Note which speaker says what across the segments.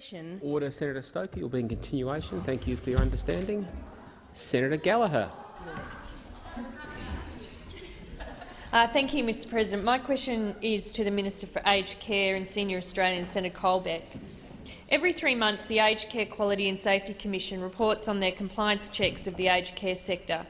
Speaker 1: session.
Speaker 2: Order, Senator Stoker. It will be in continuation. Thank you for your understanding. Senator Gallagher.
Speaker 3: Uh, thank you, Mr President. My question is to the Minister for Aged Care and Senior Australians, Senator Colbeck. Every three months, the Aged Care Quality and Safety Commission reports on their compliance checks of the aged care sector.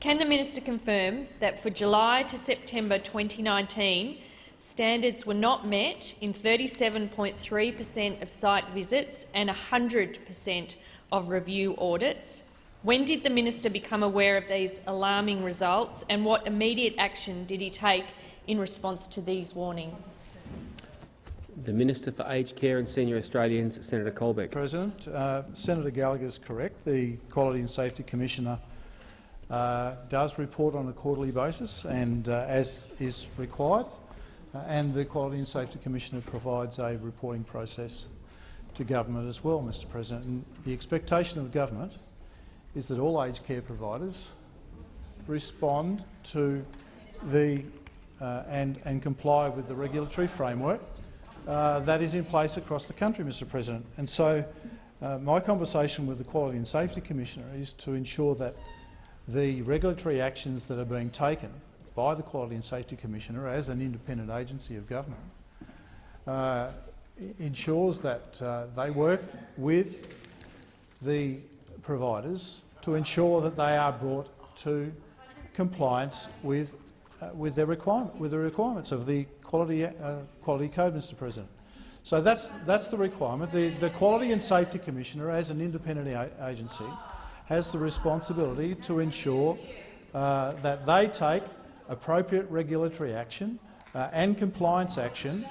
Speaker 3: Can the minister confirm that for July to September 2019, standards were not met in 37.3 per cent of site visits and 100 per cent of review audits? When did the minister become aware of these alarming results, and what immediate action did he take in response to these warnings?
Speaker 2: The Minister for Aged Care and Senior Australians, Senator Colbeck.
Speaker 4: President, uh, Senator Gallagher is correct. The Quality and Safety Commissioner uh, does report on a quarterly basis, and uh, as is required, and the Quality and Safety Commissioner provides a reporting process to government as well, Mr. President. And the expectation of government is that all aged care providers respond to the uh, and, and comply with the regulatory framework uh, that is in place across the country, Mr President. And so uh, my conversation with the Quality and Safety Commissioner is to ensure that the regulatory actions that are being taken by the Quality and Safety Commissioner as an independent agency of government uh, ensures that uh, they work with the providers to ensure that they are brought to compliance with, uh, with, their requirement, with the requirements of the quality, uh, quality code, Mr President. So that's, that's the requirement. The, the Quality and Safety Commissioner, as an independent agency, has the responsibility to ensure uh, that they take appropriate regulatory action uh, and compliance action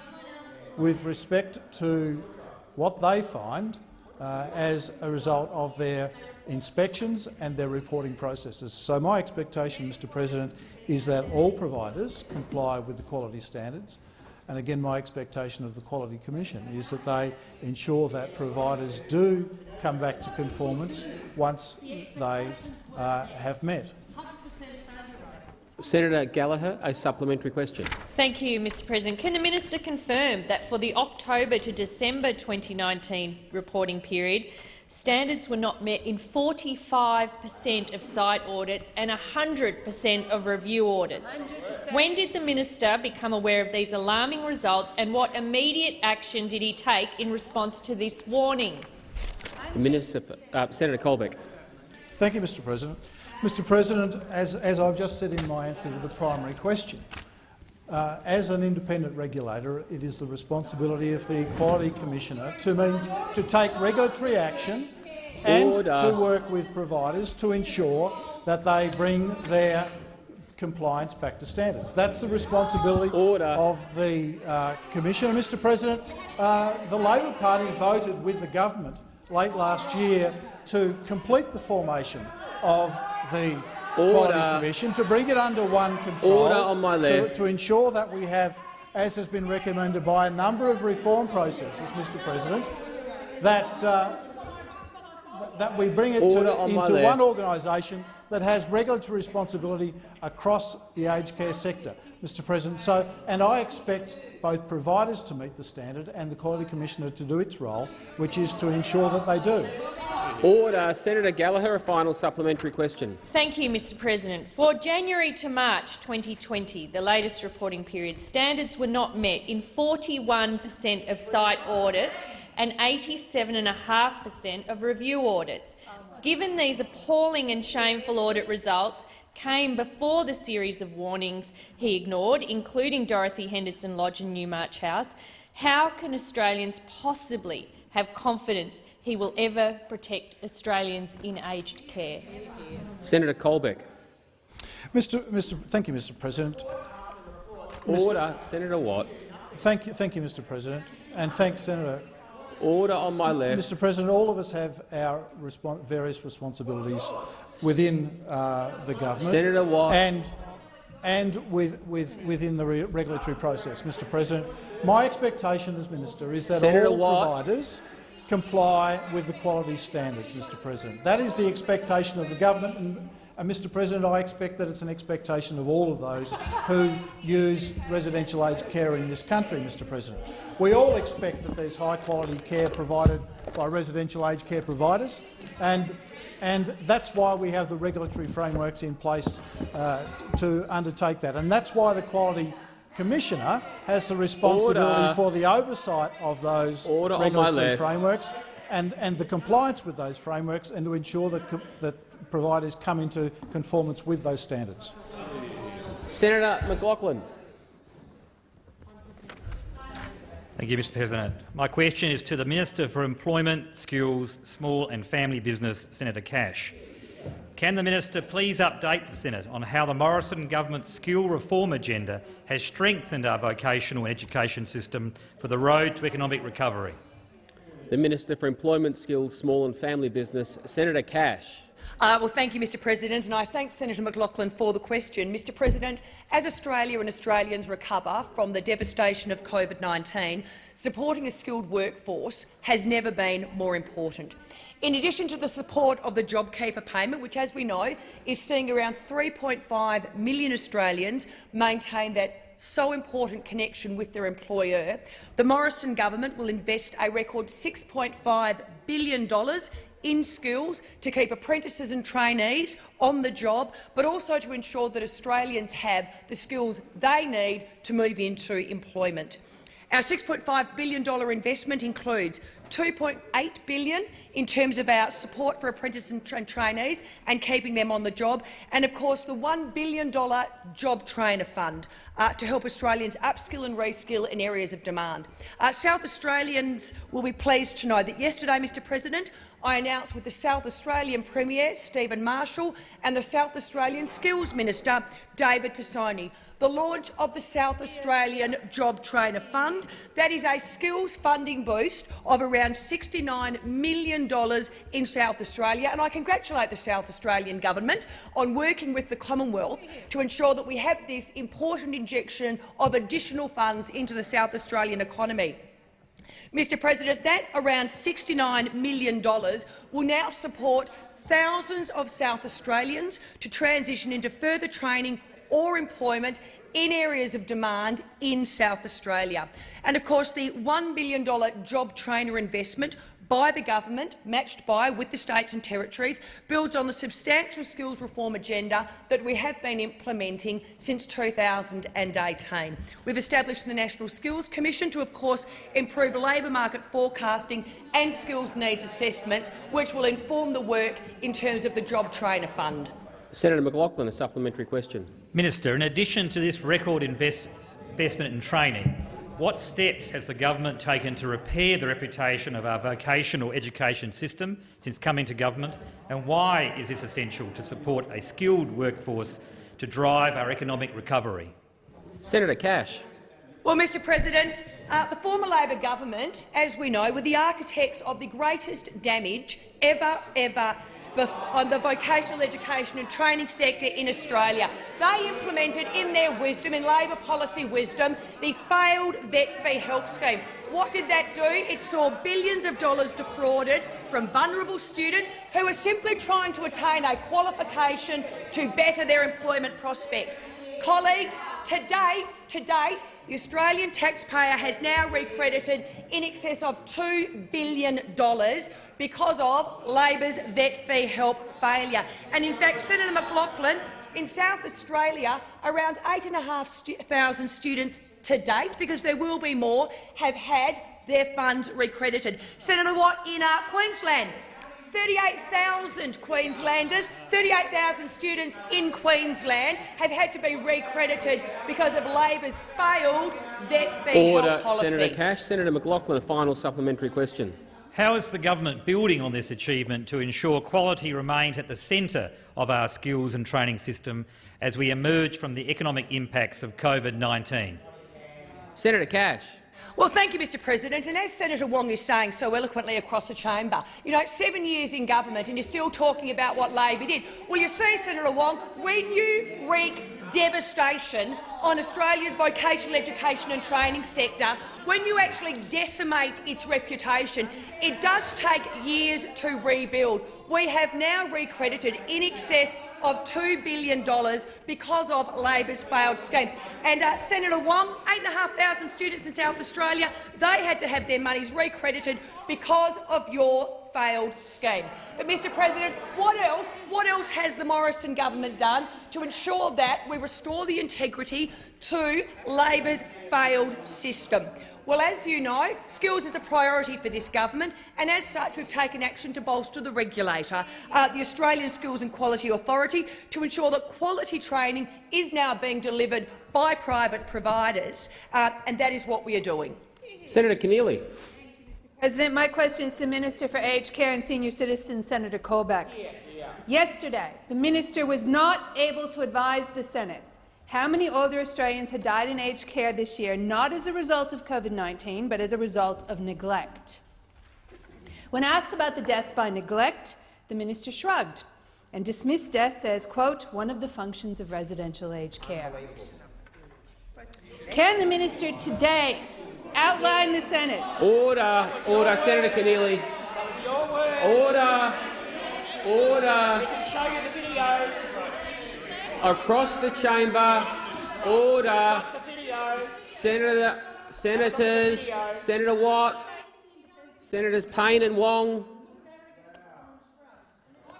Speaker 4: with respect to what they find uh, as a result of their inspections and their reporting processes. So my expectation, Mr President, is that all providers comply with the quality standards. And again, my expectation of the Quality Commission is that they ensure that providers do come back to conformance once they uh, have met.
Speaker 2: Senator Gallagher, a supplementary question.
Speaker 3: Thank you, Mr President. Can the minister confirm that for the October to December 2019 reporting period, standards were not met in 45 per cent of site audits and 100 per cent of review audits? 100%. When did the minister become aware of these alarming results, and what immediate action did he take in response to this warning?
Speaker 2: Minister, uh, Senator Colbeck.
Speaker 4: Thank you, Mr President. Mr President, as, as I've just said in my answer to the primary question, uh, as an independent regulator, it is the responsibility of the Quality Commissioner to, mean, to take regulatory action and Order. to work with providers to ensure that they bring their compliance back to standards. That's the responsibility Order. of the uh, Commissioner. Mr President, uh, the Labor Party voted with the government late last year to complete the formation of the Order. Quality Commission to bring it under one control
Speaker 2: Order on my left.
Speaker 4: To, to ensure that we have, as has been recommended by a number of reform processes, Mr President, that, uh, that we bring it to, into one organisation that has regulatory responsibility across the aged care sector, Mr President. So, and I expect both providers to meet the standard and the Quality Commissioner to do its role, which is to ensure that they do.
Speaker 2: Order. Senator Gallagher, a final supplementary question.
Speaker 3: Thank you, Mr President. For January to March 2020, the latest reporting period, standards were not met in 41 per cent of site audits and 87.5 per cent of review audits. Given these appalling and shameful audit results came before the series of warnings he ignored, including Dorothy Henderson Lodge and Newmarch House, how can Australians possibly have confidence he will ever protect Australians in aged care.
Speaker 2: Senator Colbeck.
Speaker 4: Mr. Mr. Thank you, Mr. President.
Speaker 2: Order, Mr. Senator Watt.
Speaker 4: Thank you, thank you, Mr. President, and thanks, Senator.
Speaker 2: Order on my left.
Speaker 4: Mr. President, all of us have our respons various responsibilities within uh, the government.
Speaker 2: Senator Watt.
Speaker 4: And and with, with, within the re regulatory process, Mr. President. My expectation as minister is that
Speaker 2: Senator
Speaker 4: all
Speaker 2: Watt.
Speaker 4: providers comply with the quality standards, Mr President. That is the expectation of the government, and, And, Mr President, I expect that it's an expectation of all of those who use residential aged care in this country, Mr President. We all expect that there's high-quality care provided by residential aged care providers, and, and that's why we have the regulatory frameworks in place uh, to undertake that. And that's why the Quality Commissioner has the responsibility
Speaker 2: Order.
Speaker 4: for the oversight of those
Speaker 2: Order
Speaker 4: regulatory frameworks and, and the compliance with those frameworks and to ensure that, that providers come into conformance with those standards.
Speaker 2: Senator McLachlan.
Speaker 1: Thank you, Mr President. My question is to the Minister for Employment, Skills, Small and Family Business, Senator Cash. Can the minister please update the Senate on how the Morrison government's skill reform agenda has strengthened our vocational education system for the road to economic recovery?
Speaker 2: The Minister for Employment, Skills, Small and Family Business, Senator Cash.
Speaker 5: Uh, well, thank you, Mr President, and I thank Senator McLachlan for the question. Mr President, as Australia and Australians recover from the devastation of COVID-19, supporting a skilled workforce has never been more important. In addition to the support of the JobKeeper payment, which, as we know, is seeing around 3.5 million Australians maintain that so important connection with their employer, the Morrison government will invest a record $6.5 billion in skills to keep apprentices and trainees on the job, but also to ensure that Australians have the skills they need to move into employment. Our $6.5 billion investment includes 2.8 billion in terms of our support for apprentices and tra- trainees and keeping them on the job, and of course the $1 billion Job Trainer Fund uh, to help Australians upskill and reskill in areas of demand. Uh, South Australians will be pleased to know that yesterday, Mr President, I announced with the South Australian Premier, Stephen Marshall, and the South Australian Skills Minister, David Pisoni, the launch of the South Australian Job Trainer Fund. That is a skills funding boost of around $69 million in South Australia, and I congratulate the South Australian government on working with the Commonwealth to ensure that we have this important injection of additional funds into the South Australian economy. Mr President, that around $69 million will now support thousands of South Australians to transition into further training or employment in areas of demand in South Australia. And of course, the $1 billion job trainer investment by the government, matched by with the states and territories, builds on the substantial skills reform agenda that we have been implementing since 2018. We've established the National Skills Commission to, of course, improve labour market forecasting and skills needs assessments, which will inform the work in terms of the Job Trainer Fund.
Speaker 2: Senator McLachlan, a supplementary question.
Speaker 1: Minister, in addition to this record invest investment in training, what steps has the government taken to repair the reputation of our vocational education system since coming to government, and why is this essential to support a skilled workforce to drive our economic recovery?
Speaker 2: Senator Cash.
Speaker 5: Well, Mr President, uh, the former Labor government, as we know, were the architects of the greatest damage ever, ever bef- on the vocational education and training sector in Australia. They implemented in their wisdom, in Labor policy wisdom, the failed vet fee help scheme. What did that do? It saw billions of dollars defrauded from vulnerable students who are simply trying to attain a qualification to better their employment prospects. Colleagues, to date, to date, the Australian taxpayer has now recredited in excess of $2 billion because of Labor's vet fee help failure. And in fact, Senator McLachlan, in South Australia, around 8,500 students to date, because there will be more, have had their funds recredited. Senator Watt, in uh, Queensland, 38,000 Queenslanders, 38,000 students in Queensland have had to be recredited because of Labor's failed vet fee
Speaker 2: Order,
Speaker 5: help policy.
Speaker 2: Senator Cash. Senator McLachlan, a final supplementary question.
Speaker 1: How is the government building on this achievement to ensure quality remains at the centre of our skills and training system as we emerge from the economic impacts of COVID-19?
Speaker 2: Senator Cash.
Speaker 5: Well, thank you, Mr President. And as Senator Wong is saying so eloquently across the chamber, you know, seven years in government and you're still talking about what Labor did. Well, you see, Senator Wong, when you wreak devastation on Australia's vocational education and training sector, when you actually decimate its reputation, it does take years to rebuild. We have now recredited in excess of $2 billion because of Labor's failed scheme. And uh, Senator Wong, 8,500 students in South Australia, they had to have their monies recredited because of your failed scheme. But, Mr President, what else, what else has the Morrison government done to ensure that we restore the integrity to Labor's failed system? Well, as you know, skills is a priority for this government, and as such we've taken action to bolster the regulator, uh, the Australian Skills and Quality Authority, to ensure that quality training is now being delivered by private providers, uh, and that is what we are doing.
Speaker 2: Senator Keneally.
Speaker 6: President, my question is to Minister for Aged Care and Senior Citizens, Senator Colbeck. Yesterday, the minister was not able to advise the Senate how many older Australians had died in aged care this year, not as a result of COVID-19, but as a result of neglect. When asked about the deaths by neglect, the minister shrugged and dismissed deaths as, quote, one of the functions of residential aged care. Can the minister today outline the Senate
Speaker 2: Order. Order. Senator Keneally. Order. Order. Across the chamber. Order. Senator, Senators, Senator Watt, Senators Payne and Wong.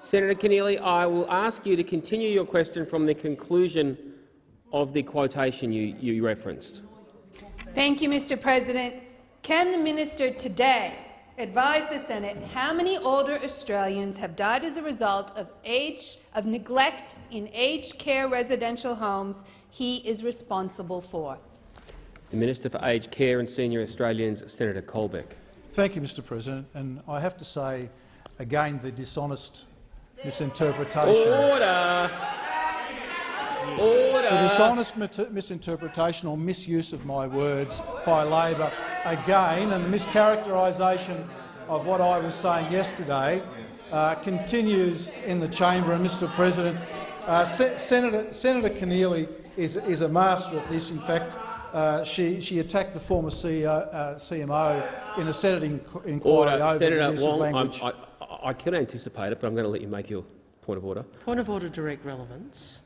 Speaker 2: Senator Keneally, I will ask you to continue your question from the conclusion of the quotation you, you referenced.
Speaker 6: Thank you, Mr. President. Can the minister today advise the Senate how many older Australians have died as a result of age of neglect in aged care residential homes he is responsible for?
Speaker 2: The Minister for Aged Care and Senior Australians, Senator Colbeck.
Speaker 4: Thank you, Mr President. And I have to say, again, the dishonest misinterpretation
Speaker 2: Order! Order!
Speaker 4: The dishonest misinterpretation or misuse of my words by Labor again, and the mischaracterisation of what I was saying yesterday uh, continues in the chamber. And, Mr. President, uh, Se Senator, Senator Keneally is, is a master at this. In fact, uh, she, she attacked the former CEO, uh, CMO in a Senate inqu inquiry
Speaker 2: Order.
Speaker 4: over
Speaker 2: Senator
Speaker 4: the use
Speaker 2: Wong,
Speaker 4: of language.
Speaker 2: I, I, I can anticipate it, but I'm going to let you make your point of order.
Speaker 7: Point of order, direct relevance.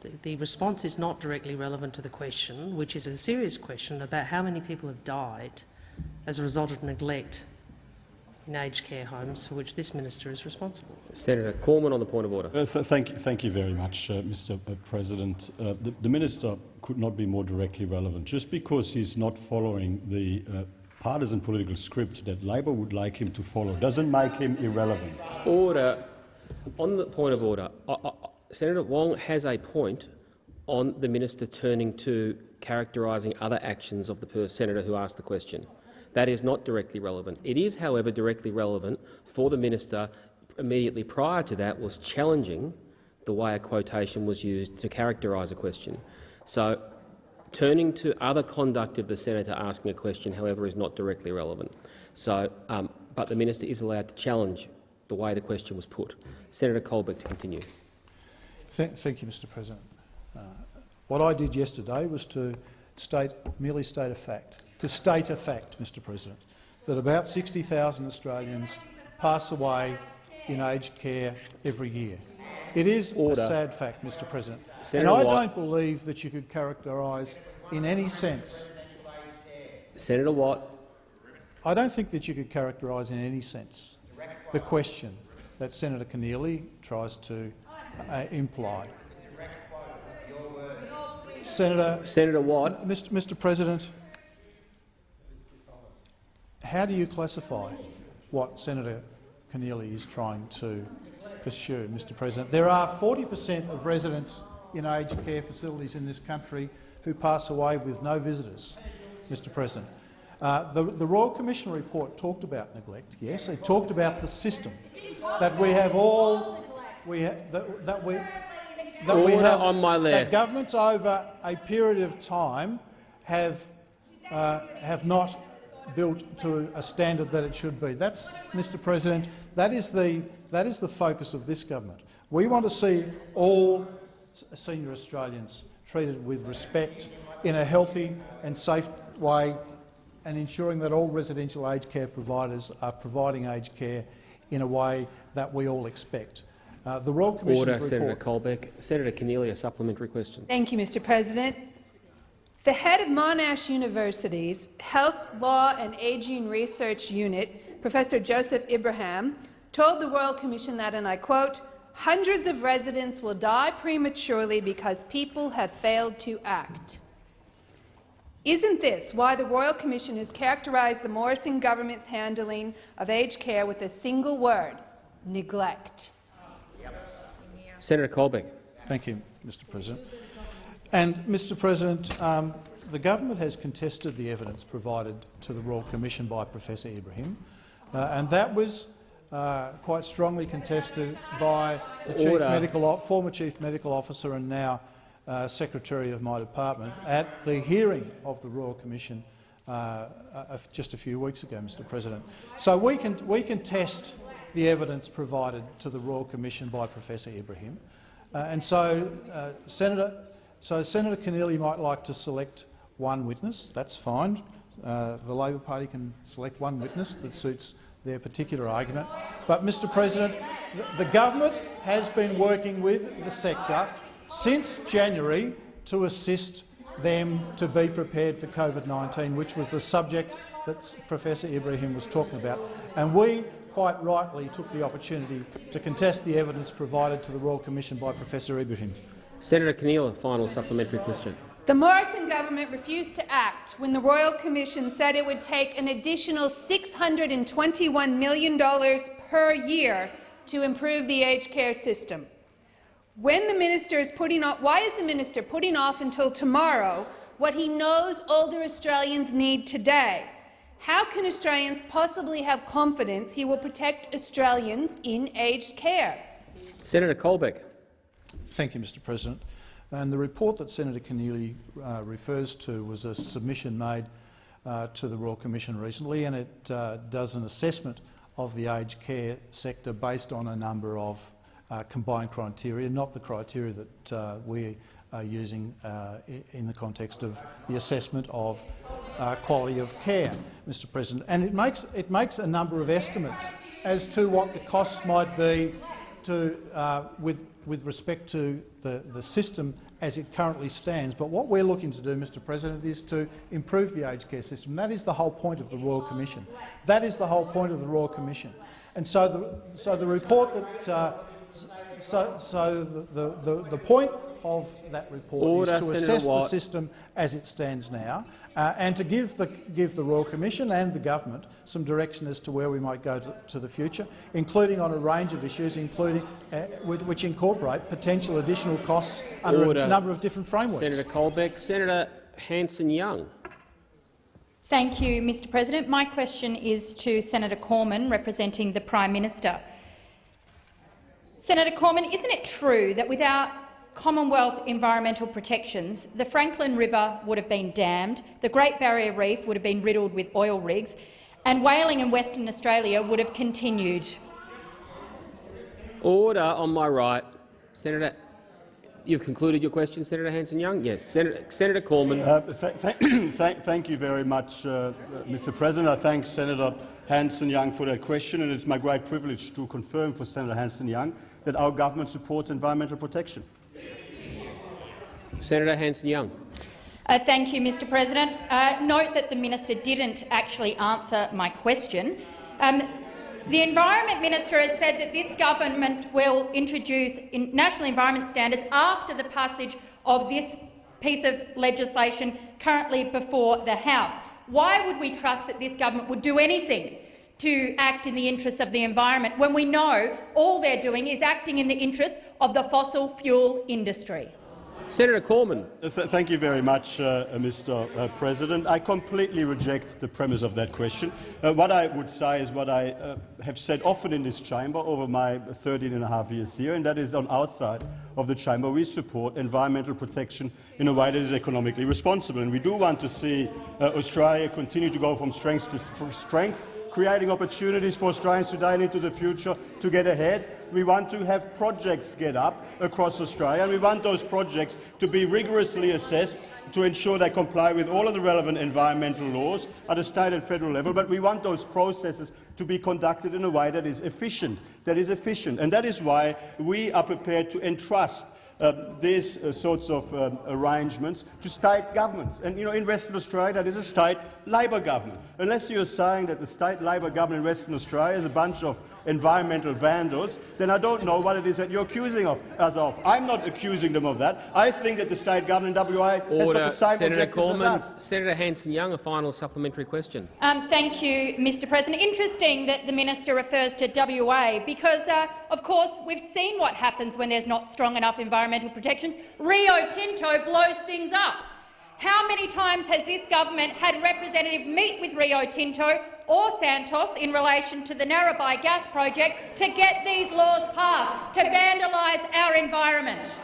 Speaker 7: The, the response is not directly relevant to the question, which is a serious question about how many people have died as a result of neglect in aged care homes for which this minister is responsible.
Speaker 2: Senator Cormann on the point of order.
Speaker 8: Uh, th thank, you, thank you very much, uh, Mr President. Uh, the, the minister could not be more directly relevant. Just because he's not following the uh, partisan political script that Labor would like him to follow doesn't make him irrelevant.
Speaker 2: Order. On the point of order, I, I, Senator Wong has a point on the minister turning to characterising other actions of the senator who asked the question. That is not directly relevant. It is, however, directly relevant for the minister immediately prior to that was challenging the way a quotation was used to characterise a question. So turning to other conduct of the senator asking a question, however, is not directly relevant. So, um, but the minister is allowed to challenge the way the question was put. Senator Colbeck to continue.
Speaker 4: Thank, thank you, Mr President. Uh, what I did yesterday was to state, merely state a fact, to state a fact, Mr President, that about 60,000 Australians pass away in aged care every year. It is
Speaker 2: Order.
Speaker 4: a sad fact, Mr President.
Speaker 2: Senator
Speaker 4: and I
Speaker 2: Watt.
Speaker 4: don't believe that you could characterise in any sense
Speaker 2: Senator Watt.
Speaker 4: I don't think that you could characterise in any sense the question that Senator Keneally tries to uh, imply. Senator,
Speaker 2: Senator Watt.
Speaker 4: Mr. Mr. President, how do you classify what Senator Keneally is trying to pursue, Mr. President? There are 40 per cent of residents in aged care facilities in this country who pass away with no visitors, Mr. President. Uh, the, the Royal Commission report talked about neglect, yes. It talked about the system that we have all we that, that we that we have
Speaker 2: on my
Speaker 4: that
Speaker 2: left.
Speaker 4: governments over a period of time have uh, have not built to a standard that it should be. That's, Mr. President, that is the that is the focus of this government. We want to see all senior Australians treated with respect in a healthy and safe way and ensuring that all residential aged care providers are providing aged care in a way that we all expect. Uh, the Royal Commission's
Speaker 2: Order,
Speaker 4: report...
Speaker 2: Senator Colbeck. Senator Keneally, a supplementary question.
Speaker 6: Thank you, Mr President. The head of Monash University's Health, Law and Ageing Research Unit, Professor Joseph Ibrahim, told the Royal Commission that, and I quote, hundreds of residents will die prematurely because people have failed to act. Isn't this why the Royal Commission has characterized the Morrison government's handling of aged care with a single word, neglect?
Speaker 2: Senator Colbeck.
Speaker 4: Thank you, Mr President. And, Mr President, um, the government has contested the evidence provided to the Royal Commission by Professor Ibrahim, uh, and that was uh, quite strongly contested by the chief medical, former Chief Medical Officer and now uh, Secretary of my department at the hearing of the Royal Commission uh, just a few weeks ago, Mr President. So we can, we can test the evidence provided to the Royal Commission by Professor Ibrahim. Uh, and so, uh, Senator, so Senator Keneally might like to select one witness. That's fine. Uh, the Labor Party can select one witness that suits their particular argument. But, Mr President, the, the government has been working with the sector since January to assist them to be prepared for COVID-19, which was the subject that Professor Ibrahim was talking about. And we quite rightly took the opportunity to contest the evidence provided to the Royal Commission by Professor Ibrahim.
Speaker 2: Senator Keneally, final supplementary question.
Speaker 6: The Morrison government refused to act when the Royal Commission said it would take an additional $621 million per year to improve the aged care system. When the minister is putting off, why is the minister putting off until tomorrow what he knows older Australians need today? How can Australians possibly have confidence he will protect Australians in aged care?
Speaker 2: Senator Colbeck.
Speaker 4: Thank you, Mr President. And the report that Senator Keneally uh, refers to was a submission made uh, to the Royal Commission recently, and it uh, does an assessment of the aged care sector based on a number of uh, combined criteria, not the criteria that uh, we are using uh, in the context of the assessment of quality of care, Mr President. And it makes, it makes a number of estimates as to what the costs might be to, with with respect to the, the system as it currently stands. But what we're looking to do, Mr President, is to improve the aged care system. That is the whole point of the Royal Commission. That is the whole point of the Royal Commission. And so the, so the report that uh, so, so the, the, the point of that report
Speaker 2: Order,
Speaker 4: is to
Speaker 2: Senator
Speaker 4: assess
Speaker 2: Watt.
Speaker 4: the system as it stands now uh, and to give the, give the Royal Commission and the government some direction as to where we might go to, to the future, including on a range of issues, including uh, which incorporate potential additional costs under
Speaker 2: Order.
Speaker 4: a number of different frameworks.
Speaker 2: Senator Colbeck. Senator Hanson-Young.
Speaker 9: Thank you, Mr President. My question is to Senator Cormann, representing the Prime Minister. Senator Cormann, isn't it true that without Commonwealth environmental protections, the Franklin River would have been dammed, the Great Barrier Reef would have been riddled with oil rigs, and whaling in Western Australia would have continued?
Speaker 2: Order on my right. Senator, you've concluded your question, Senator Hanson-Young? Yes. Senator, Senator Cormann.
Speaker 8: Uh, th th thank you very much, uh, Mr President. I thank Senator Hanson-Young for that question, and it's my great privilege to confirm for Senator Hanson-Young that our government supports environmental protection.
Speaker 2: Senator Hanson-Young.
Speaker 9: Uh, thank you, Mr President. Uh, note that the minister didn't actually answer my question. Um, the Environment Minister has said that this government will introduce in national environment standards after the passage of this piece of legislation currently before the House. Why would we trust that this government would do anything to act in the interests of the environment when we know all they're doing is acting in the interests of the fossil fuel industry?
Speaker 2: Senator Cormann.
Speaker 8: Th thank you very much, uh, Mr. Uh, President. I completely reject the premise of that question. Uh, what I would say is what I uh, have said often in this chamber over my 13 and a half years here, and that is on outside of the chamber we support environmental protection in a way that is economically responsible. And we do want to see uh, Australia continue to go from strength to strength
Speaker 10: creating opportunities for Australians today and into the future to get ahead. We want to have projects get up across Australia, and we want those projects to be rigorously assessed to ensure they comply with all of the relevant environmental laws at a state and federal level, but we want those processes to be conducted in a way that is efficient. That is efficient. And that is why we are prepared to entrust uh, these uh, sorts of um, arrangements to state governments. And you know, in Western Australia, that is a state Labor government. Unless you're saying that the state Labor government in Western Australia is a bunch of environmental vandals, then I don't know what it is that you're accusing of, us of. I'm not accusing them of that. I think that the state government in WA has got the same
Speaker 2: Senator
Speaker 10: objectives
Speaker 2: Cormann,
Speaker 10: as us.
Speaker 2: Senator Hanson-Young, a final supplementary question.
Speaker 9: Um, thank you, Mr President. Interesting that the minister refers to WA because, uh, of course, we've seen what happens when there's not strong enough environmental protections. Rio Tinto blows things up. How many times has this government had representative meet with Rio Tinto or Santos in relation to the Narrabri gas project to get these laws passed, to vandalise our environment?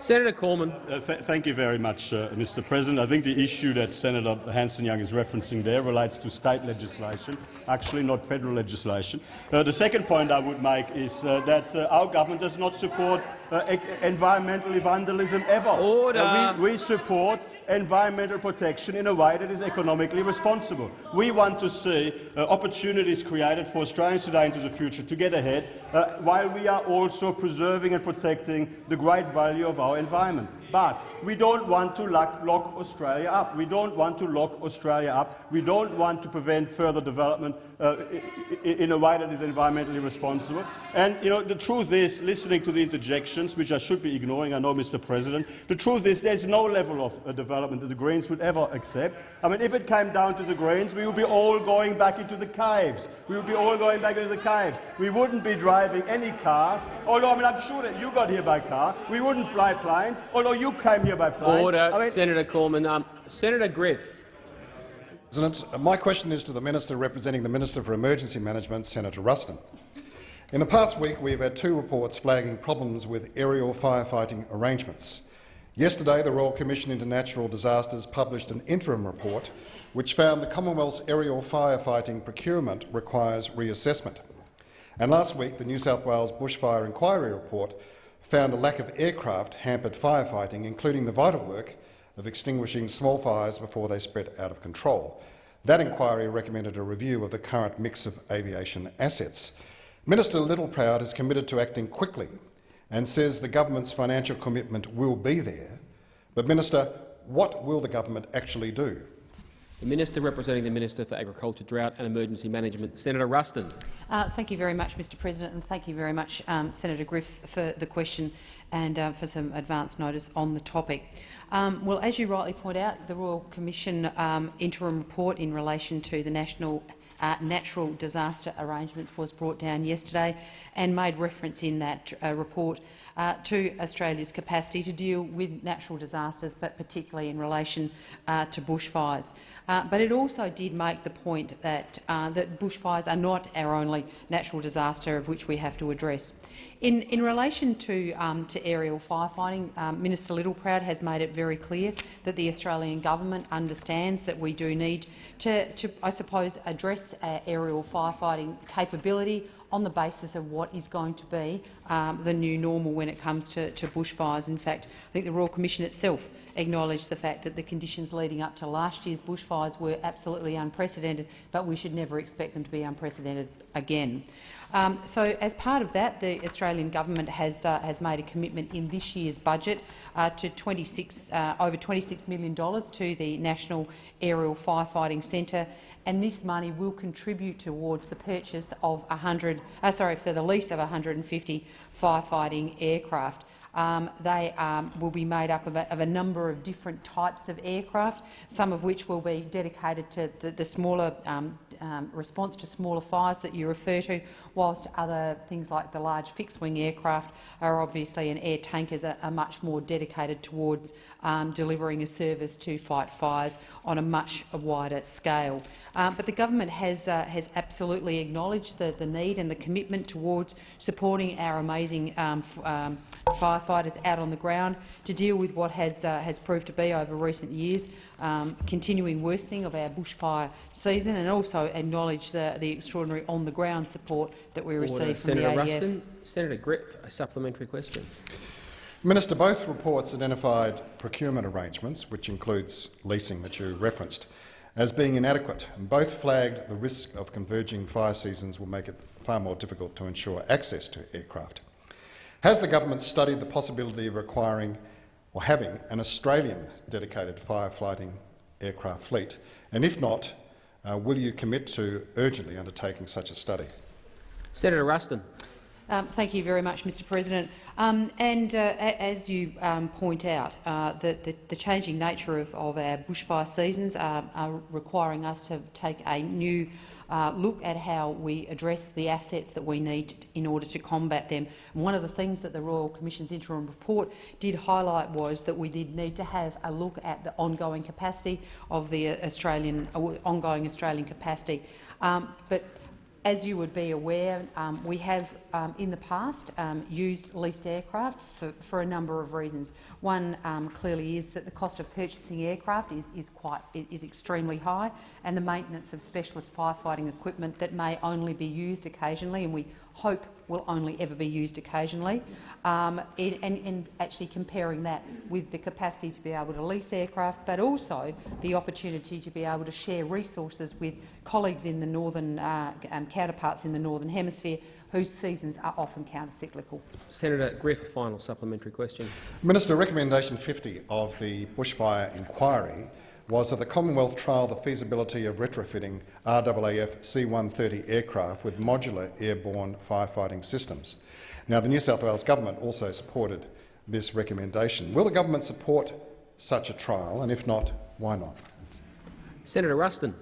Speaker 2: Senator Cormann.
Speaker 8: Uh, th thank you very much, uh, Mr. President. I think the issue that Senator Hanson-Young is referencing there relates to state legislation, actually not federal legislation. Uh, the second point I would make is uh, that uh, our government does not support environmental vandalism ever.
Speaker 2: Order.
Speaker 8: Uh, we, we support environmental protection in a way that is economically responsible. We want to see uh, opportunities created for Australians today into the future to get ahead, uh, while we are also preserving and protecting the great value of our environment. But we don't want to lock, lock Australia up. We don't want to lock Australia up. We don't want to prevent further development uh, in a way that is environmentally responsible. And you know, the truth is, listening to the interjections, which I should be ignoring, I know, Mr. President, the truth is there's no level of uh, development that the Greens would ever accept. I mean, if it came down to the Greens, we would be all going back into the caves. We would be all going back into the caves. We wouldn't be driving any cars. Although, I mean, I'm sure that you got here by car. We wouldn't fly planes. Although you came here by plane.
Speaker 2: Order,
Speaker 8: I mean,
Speaker 2: Senator Cormann. Um, Senator Griff.
Speaker 11: President, my question is to the Minister representing the Minister for Emergency Management, Senator Ruston. In the past week, we have had two reports flagging problems with aerial firefighting arrangements. Yesterday, the Royal Commission into Natural Disasters published an interim report which found the Commonwealth's aerial firefighting procurement requires reassessment. And last week, the New South Wales Bushfire Inquiry report found a lack of aircraft hampered firefighting, including the vital work of extinguishing small fires before they spread out of control. That inquiry recommended a review of the current mix of aviation assets. Minister Littleproud is committed to acting quickly and says the government's financial commitment will be there. But, Minister, what will the government actually do?
Speaker 2: The Minister representing the Minister for Agriculture, Drought and Emergency Management, Senator Ruston.
Speaker 12: Uh, thank you very much, Mr President, and thank you very much, um, Senator Griff, for the question and uh, for some advance notice on the topic. Um, well, as you rightly point out, the Royal Commission um, interim report in relation to the national uh, natural disaster arrangements was brought down yesterday and made reference in that uh, report uh, to Australia's capacity to deal with natural disasters, but particularly in relation uh, to bushfires. Uh, but it also did make the point that, uh, that bushfires are not our only natural disaster of which we have to address. In, in relation to, um, to aerial firefighting, um, Minister Littleproud has made it very clear that the Australian government understands that we do need to, to I suppose, address aerial firefighting capability on the basis of what is going to be um, the new normal when it comes to, to bushfires. In fact, I think the Royal Commission itself acknowledged the fact that the conditions leading up to last year's bushfires were absolutely unprecedented, but we should never expect them to be unprecedented again. Um, so, as part of that, the Australian government has uh, has made a commitment in this year's budget uh, to 26, uh, over $26 million to the National Aerial Firefighting Centre, and this money will contribute towards the purchase of 100, uh, sorry, for the lease of 150 firefighting aircraft. Um, they um, will be made up of a, of a, number of different types of aircraft, some of which will be dedicated to the, the smaller um, um, response to smaller fires that you refer to, whilst other things like the large fixed-wing aircraft are obviously, and air tankers are, are much more dedicated towards um, delivering a service to fight fires on a much wider scale. Um, but the government has, uh, has absolutely acknowledged the, the need and the commitment towards supporting our amazing um, um, firefighters out on the ground to deal with what has, uh, has proved to be over recent years um, continuing worsening of our bushfire season and also acknowledge the, the extraordinary on-the-ground support that we receive from
Speaker 2: Senator
Speaker 12: the ADF.
Speaker 2: Ruston. Senator Griff, a supplementary question.
Speaker 11: Minister, both reports identified procurement arrangements, which includes leasing that you referenced, as being inadequate, and both flagged the risk of converging fire seasons will make it far more difficult to ensure access to aircraft. Has the government studied the possibility of requiring or having an Australian dedicated firefighting aircraft fleet? And if not, uh, will you commit to urgently undertaking such a study?
Speaker 2: Senator Ruston.
Speaker 12: Um, thank you very much, Mr President. Um, and uh, as you um, point out, uh, the, the, the changing nature of, of our bushfire seasons are, are requiring us to take a new uh, look at how we address the assets that we need in order to combat them. And one of the things that the Royal Commission's interim report did highlight was that we did need to have a look at the ongoing capacity of the Australian, ongoing Australian capacity. Um, but as you would be aware, um, we have um, in the past um, used leased aircraft for, for a number of reasons. One um, clearly is that the cost of purchasing aircraft is, is, quite, is extremely high and the maintenance of specialist firefighting equipment that may only be used occasionally and we hope will only ever be used occasionally, um, and, and, and actually comparing that with the capacity to be able to lease aircraft, but also the opportunity to be able to share resources with colleagues in the northern uh, um, counterparts in the northern hemisphere whose seasons are often counter-cyclical.
Speaker 2: Senator Griff, a final supplementary question.
Speaker 11: Minister, recommendation 50 of the bushfire inquiry was that the Commonwealth trial the feasibility of retrofitting RAAF C-130 aircraft with modular airborne firefighting systems. Now, the New South Wales government also supported this recommendation. Will the government support such a trial, and if not, why not?
Speaker 2: Senator Ruston.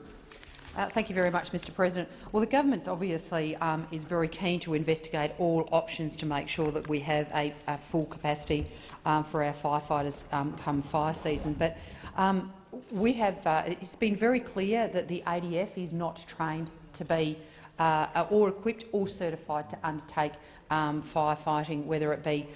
Speaker 12: Uh, thank you very much, Mr President. Well, the government obviously um, is very keen to investigate all options to make sure that we have a, a full capacity um, for our firefighters um, come fire season. But um, we have, uh, it's been very clear that the ADF is not trained to be uh, or equipped or certified to undertake um, firefighting, whether it be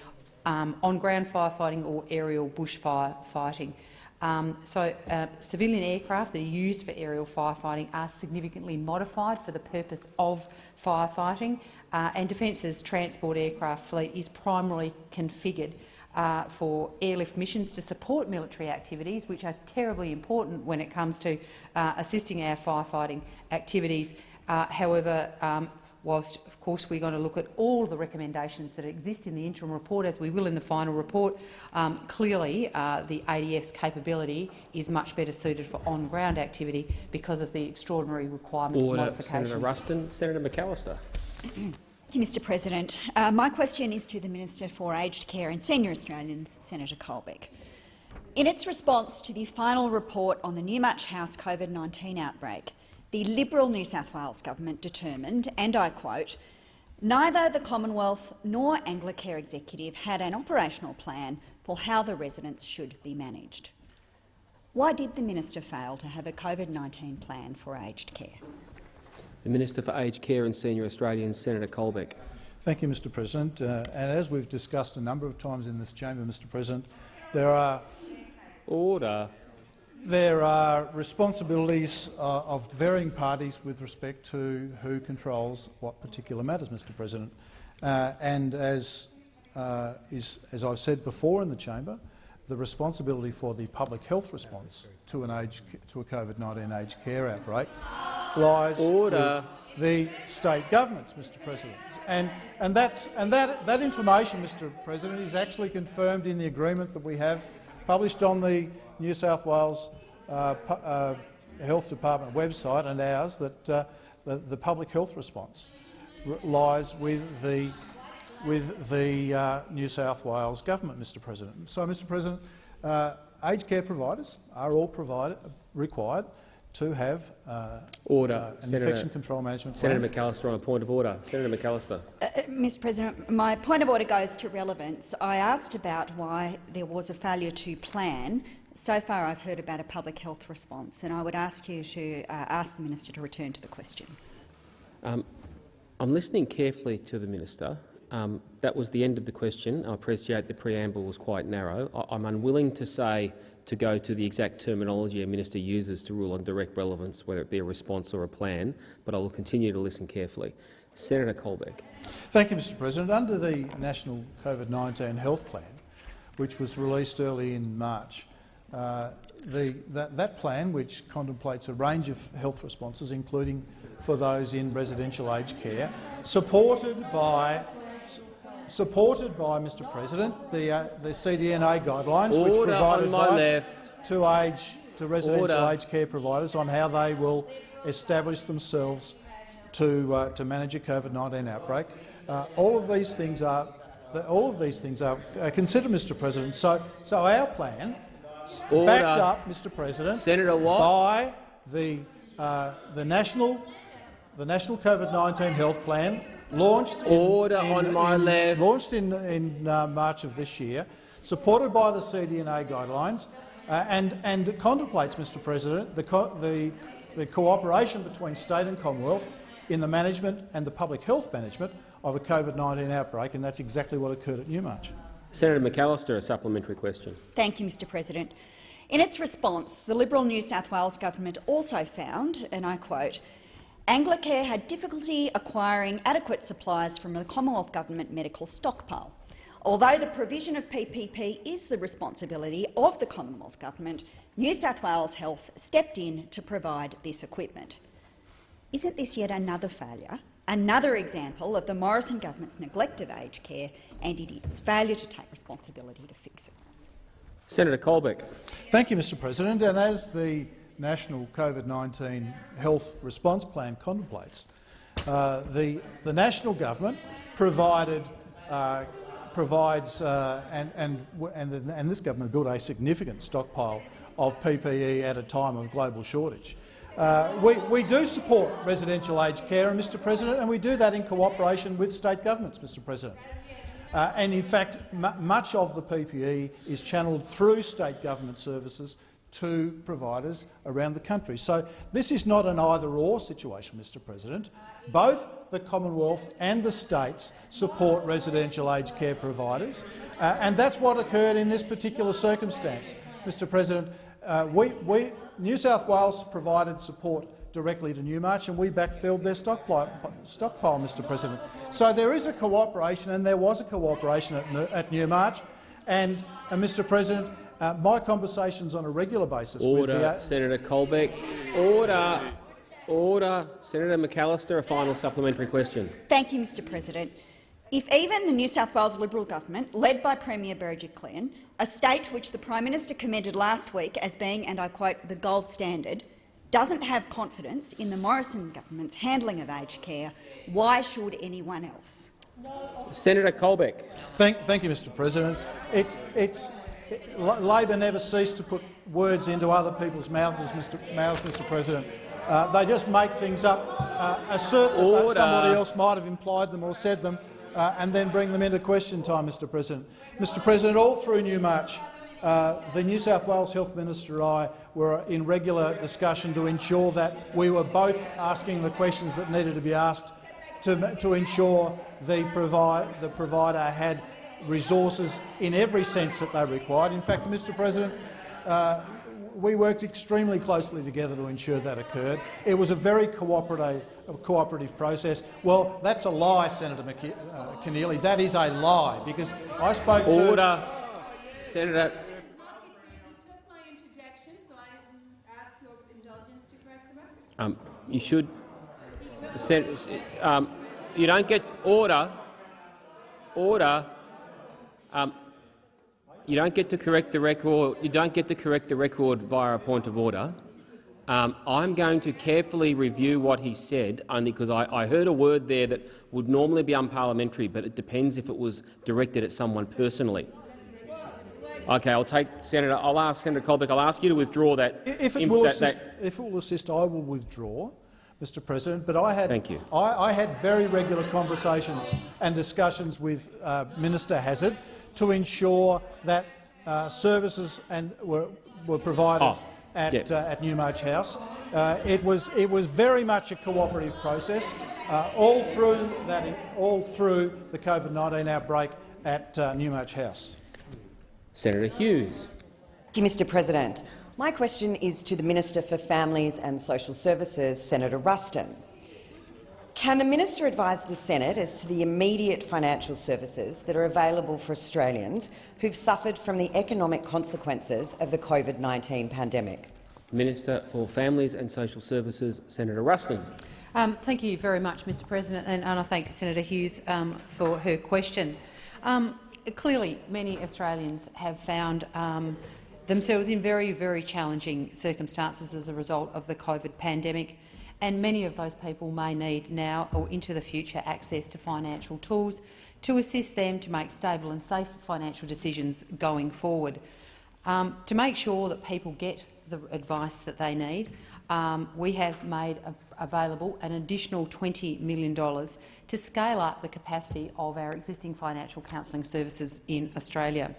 Speaker 12: um, on-ground firefighting or aerial bushfire fighting. Um, so uh, civilian aircraft that are used for aerial firefighting are significantly modified for the purpose of firefighting, uh, and Defence's transport aircraft fleet is primarily configured uh, for airlift missions to support military activities, which are terribly important when it comes to uh, assisting our firefighting activities. Uh, however, um, whilst, of course, we're going to look at all the recommendations that exist in the interim report, as we will in the final report, um, clearly uh, the ADF's capability is much better suited for on-ground activity because of the extraordinary requirement
Speaker 2: Order.
Speaker 12: for modification.
Speaker 2: Senator Ruston. Senator McAllister.
Speaker 13: Thank you, Mr President. Uh, my question is to the Minister for Aged Care and Senior Australians, Senator Colbeck. In its response to the final report on the Newmarch House COVID-19 outbreak, the Liberal New South Wales government determined, and I quote, neither the Commonwealth nor Anglicare Executive had an operational plan for how the residents should be managed. Why did the minister fail to have a COVID-19 plan for aged care?
Speaker 2: The Minister for Aged Care and Senior Australians, Senator Colbeck.
Speaker 4: Thank you, Mr President. Uh, and as we've discussed a number of times in this chamber, Mr President, there are
Speaker 2: Order.
Speaker 4: there are responsibilities uh, of varying parties with respect to who controls what particular matters, Mr President. Uh, and as, uh, is, as I've said before in the chamber, the responsibility for the public health response to, an age, to a COVID-19 aged care outbreak lies
Speaker 2: Order.
Speaker 4: with the state governments, Mr President. And, and, that's, and that, that information, Mr President, is actually confirmed in the agreement that we have published on the New South Wales uh, uh, Health Department website and ours that uh, the, the, public health response lies with the, with the uh, New South Wales government, Mr President. So, Mr President, uh, aged care providers are all provided, required to have uh,
Speaker 2: order.
Speaker 4: Uh, an
Speaker 2: Senator,
Speaker 4: infection control management
Speaker 2: Senator
Speaker 4: plan.
Speaker 2: McAllister on a point of order. Senator McAllister.
Speaker 13: Uh, Mr President, my point of order goes to relevance. I asked about why there was a failure to plan. So far I've heard about a public health response, and I would ask you to uh, ask the minister to return to the question.
Speaker 2: Um, I'm listening carefully to the minister, Um, that was the end of the question. I appreciate the preamble was quite narrow. I I'm unwilling to say to go to the exact terminology a minister uses to rule on direct relevance, whether it be a response or a plan, but I will continue to listen carefully. Senator Colbeck.
Speaker 4: Thank you, Mr President. Under the National COVID-19 Health Plan, which was released early in March, uh, the, that, that plan, which contemplates a range of health responses, including for those in residential aged care, supported by supported by, Mr President, the, uh, the CDNA guidelines,
Speaker 2: Order
Speaker 4: which provide advice
Speaker 2: left.
Speaker 4: to, age, to residential
Speaker 2: Order.
Speaker 4: aged care providers on how they will establish themselves to, uh, to manage a COVID-19 outbreak. Uh, all of these things are all of these things are uh, considered, Mr President. So, so our plan,
Speaker 2: Order.
Speaker 4: backed up, Mr President,
Speaker 2: Senator Watt.
Speaker 4: by the, uh, the national the National COVID-19 Health Plan, launched in,
Speaker 2: Order
Speaker 4: in-
Speaker 2: on my
Speaker 4: in-
Speaker 2: left.
Speaker 4: launched in, in uh, March of this year, supported by the CDNA guidelines, uh, and, and it contemplates, Mr President, the, co the, the cooperation between state and Commonwealth in the management and the public health management of a COVID-19 outbreak, and that's exactly what occurred at Newmarch.
Speaker 2: Senator McAllister, a supplementary question.
Speaker 13: Thank you, Mr President. In its response, the Liberal New South Wales government also found, and I quote, Anglicare had difficulty acquiring adequate supplies from the Commonwealth Government medical stockpile. Although the provision of PPE is the responsibility of the Commonwealth Government, New South Wales Health stepped in to provide this equipment. Isn't this yet another failure, another example of the Morrison government's neglect of aged care and its failure to take responsibility to fix it?
Speaker 2: Senator Colbeck.
Speaker 4: Thank you, Mr President. And as the National COVID-19 Health Response Plan contemplates, uh, the, the national government provided, uh, provides uh, and, and, and, and this government built a significant stockpile of PPE at a time of global shortage. Uh, we, we do support residential aged care, Mr President, and we do that in cooperation with state governments, Mr President. Uh, and in fact, much of the PPE is channelled through state government services to providers around the country. So this is not an either-or situation, Mr President. Both the Commonwealth and the states support residential aged care providers, uh, and that's what occurred in this particular circumstance. Mr President, uh, we, we, New South Wales provided support directly to Newmarch, and we backfilled their stockpile, Mr President. So there is a cooperation, and there was a cooperation at, at Newmarch. And, and Mr President, uh, my conversations on a regular basis with
Speaker 2: Order,
Speaker 4: the, uh,
Speaker 2: Senator Colbeck. Order. Order. Senator McAllister, a final supplementary question.
Speaker 13: Thank you, Mr President. If even the New South Wales Liberal government, led by Premier Berejiklian, a state which the Prime Minister commended last week as being, and I quote, the gold standard, doesn't have confidence in the Morrison government's handling of aged care, why should anyone else?
Speaker 2: Senator Colbeck.
Speaker 4: Thank, thank you, Mr President. It, it's, it, L- Labor never ceased to put words into other people's mouths, Mr, mouths, Mr President. Uh, they just make things up, uh, assert that somebody else might have implied them or said them, uh, and then bring them into question time, Mr President. Mr President, all through Newmarch, uh, the New South Wales Health Minister and I were in regular discussion to ensure that we were both asking the questions that needed to be asked to, to ensure the, provi the provider had resources in every sense that they required. In fact, Mr President, uh, we worked extremely closely together to ensure that occurred. It was a very cooperative, cooperative process. Well, that's a lie, Senator McKe uh, Keneally. That is a lie, because I spoke to—
Speaker 2: Order. Senator. Um, you should. Um, you don't get order. Order. Um, you don't get to correct the record. You don't get to correct the record via a point of order. Um, I'm going to carefully review what he said, only because I, I heard a word there that would normally be unparliamentary, but it depends if it was directed at someone personally. Okay, I'll take Senator. I'll ask Senator Colbeck. I'll ask you to withdraw that.
Speaker 4: If it, will
Speaker 2: that-
Speaker 4: assist,
Speaker 2: that-
Speaker 4: if it will assist, I will withdraw, Mr President. But I had,
Speaker 2: Thank you.
Speaker 4: I, I had very regular conversations and discussions with uh, Minister Hazzard to ensure that uh, services and were, were provided
Speaker 2: Oh,
Speaker 4: at,
Speaker 2: yeah.
Speaker 4: uh, at Newmarch House. Uh, it, was, it was very much a cooperative process. uh, all through that, all through the COVID-19 outbreak at uh, Newmarch House.
Speaker 2: Senator Hughes.
Speaker 14: Thank you, Mr President. My question is to the Minister for Families and Social Services, Senator Ruston. Can the minister advise the Senate as to the immediate financial services that are available for Australians who've suffered from the economic consequences of the COVID-19 pandemic?
Speaker 2: Minister for Families and Social Services, Senator Ruston.
Speaker 12: Um, thank you very much, Mr President, and, and I thank Senator Hughes um, for her question. Um, clearly, many Australians have found um, themselves in very, very challenging circumstances as a result of the COVID pandemic and many of those people may need now or into the future access to financial tools to assist them to make stable and safe financial decisions going forward. Um, to make sure that people get the advice that they need, um, we have made available an additional $20 million to scale up the capacity of our existing financial counselling services in Australia.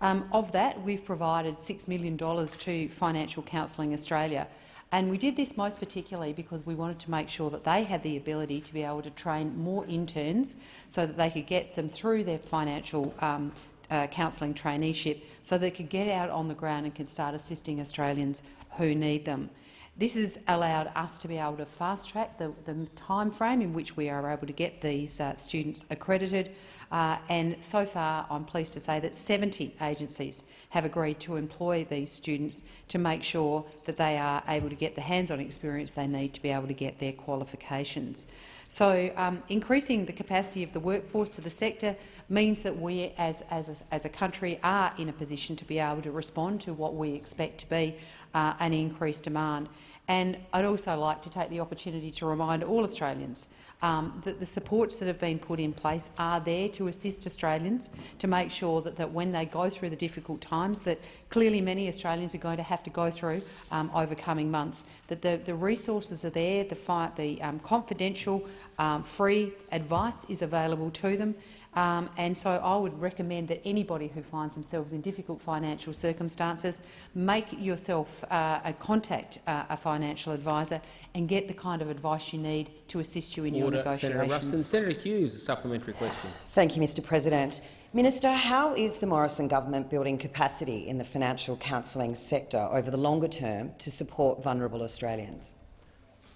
Speaker 12: Um, of that, we've provided $6 million to Financial Counselling Australia, and we did this most particularly because we wanted to make sure that they had the ability to be able to train more interns so that they could get them through their financial um, uh, counselling traineeship so they could get out on the ground and can start assisting Australians who need them. This has allowed us to be able to fast-track the, the time frame in which we are able to get these uh, students accredited, uh, and so far, I'm pleased to say that 70 agencies have agreed to employ these students to make sure that they are able to get the hands-on experience they need to be able to get their qualifications. So um, increasing the capacity of the workforce to the sector means that we as, as, a, as a country are in a position to be able to respond to what we expect to be uh, an increased demand. And I'd also like to take the opportunity to remind all Australians um, that the supports that have been put in place are there to assist Australians to make sure that, that when they go through the difficult times that clearly many Australians are going to have to go through um, over coming months, that the, the resources are there, the, the um, confidential, um, free advice is available to them, um, and so I would recommend that anybody who finds themselves in difficult financial circumstances make yourself uh, a contact uh, a financial advisor and get the kind of advice you need to assist you in
Speaker 2: Order.
Speaker 12: your negotiations.
Speaker 2: Senator Ruston. Senator Hughes, a supplementary question.
Speaker 14: Thank you, Mr President. Minister, how is the Morrison government building capacity in the financial counselling sector over the longer term to support vulnerable Australians?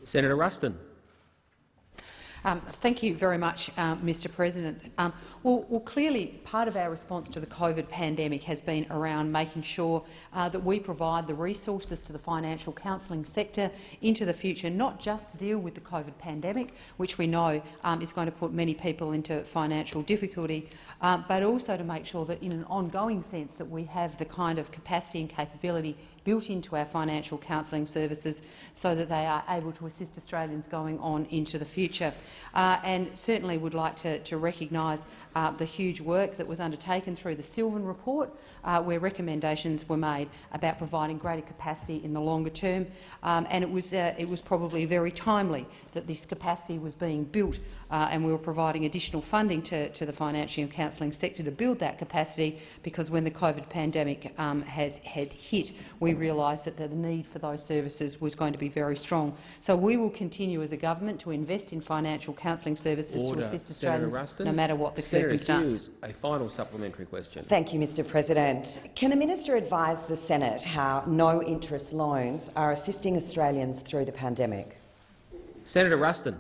Speaker 2: Senator Ruston.
Speaker 12: Um, thank you very much, uh, Mr President. Um, well, well, clearly part of our response to the COVID pandemic has been around making sure uh, that we provide the resources to the financial counselling sector into the future, not just to deal with the COVID pandemic, which we know um, is going to put many people into financial difficulty, uh, but also to make sure that in an ongoing sense that we have the kind of capacity and capability built into our financial counselling services so that they are able to assist Australians going on into the future. Uh, and certainly would like to, to recognise uh, the huge work that was undertaken through the Sylvan report, uh, where recommendations were made about providing greater capacity in the longer term. Um, and it was, uh, it was probably very timely that this capacity was being built uh, and we were providing additional funding to, to the financial and counselling sector to build that capacity because when the COVID pandemic um, has had hit, we realised that the need for those services was going to be very strong. So we will continue as a government to invest in financial counselling services
Speaker 2: Order.
Speaker 12: to assist Australians,
Speaker 2: Ruston.
Speaker 12: no matter what the
Speaker 2: Senator
Speaker 12: circumstance.
Speaker 2: Hughes, a final supplementary question.
Speaker 14: Thank you, Mr President. Can the minister advise the Senate how no-interest loans are assisting Australians through the pandemic?
Speaker 2: Senator Ruston.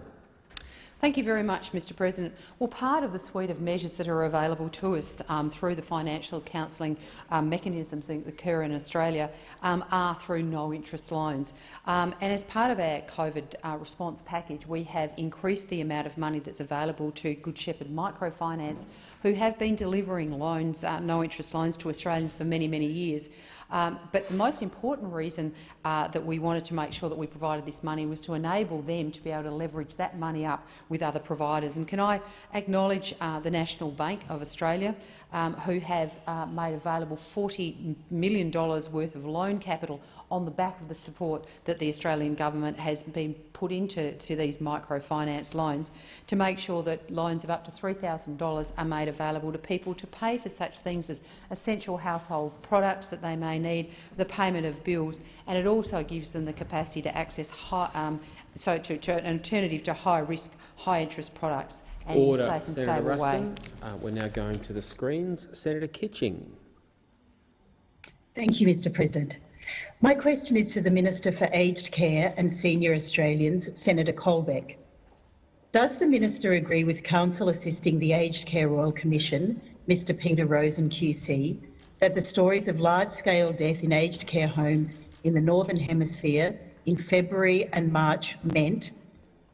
Speaker 12: Thank you very much, Mr President. Well, part of the suite of measures that are available to us um, through the financial counselling um, mechanisms that occur in Australia um, are through no-interest loans. Um, and as part of our COVID uh, response package, we have increased the amount of money that's available to Good Shepherd Microfinance, who have been delivering loans, uh, no-interest loans to Australians for many, many years. Um, but the most important reason uh, that we wanted to make sure that we provided this money was to enable them to be able to leverage that money up with other providers. And can I acknowledge uh, the National Bank of Australia, um, who have uh, made available $40 million worth of loan capital on the back of the support that the Australian government has been put into to these microfinance loans to make sure that loans of up to $3,000 are made available to people to pay for such things as essential household products that they may need, the payment of bills, and it also gives them the capacity to access high, um, so to, to an alternative to high-risk, high-interest products and in a
Speaker 2: Order,
Speaker 12: safe and
Speaker 2: Senator
Speaker 12: stable way.
Speaker 2: Ruston. Uh, we're now going to the screens. Senator Kitching.
Speaker 15: Thank you, Mr President. My question is to the Minister for Aged Care and Senior Australians, Senator Colbeck. Does the Minister agree with Counsel assisting the Aged Care Royal Commission, Mr Peter Rozen QC, that the stories of large-scale death in aged care homes in the Northern Hemisphere in February and March meant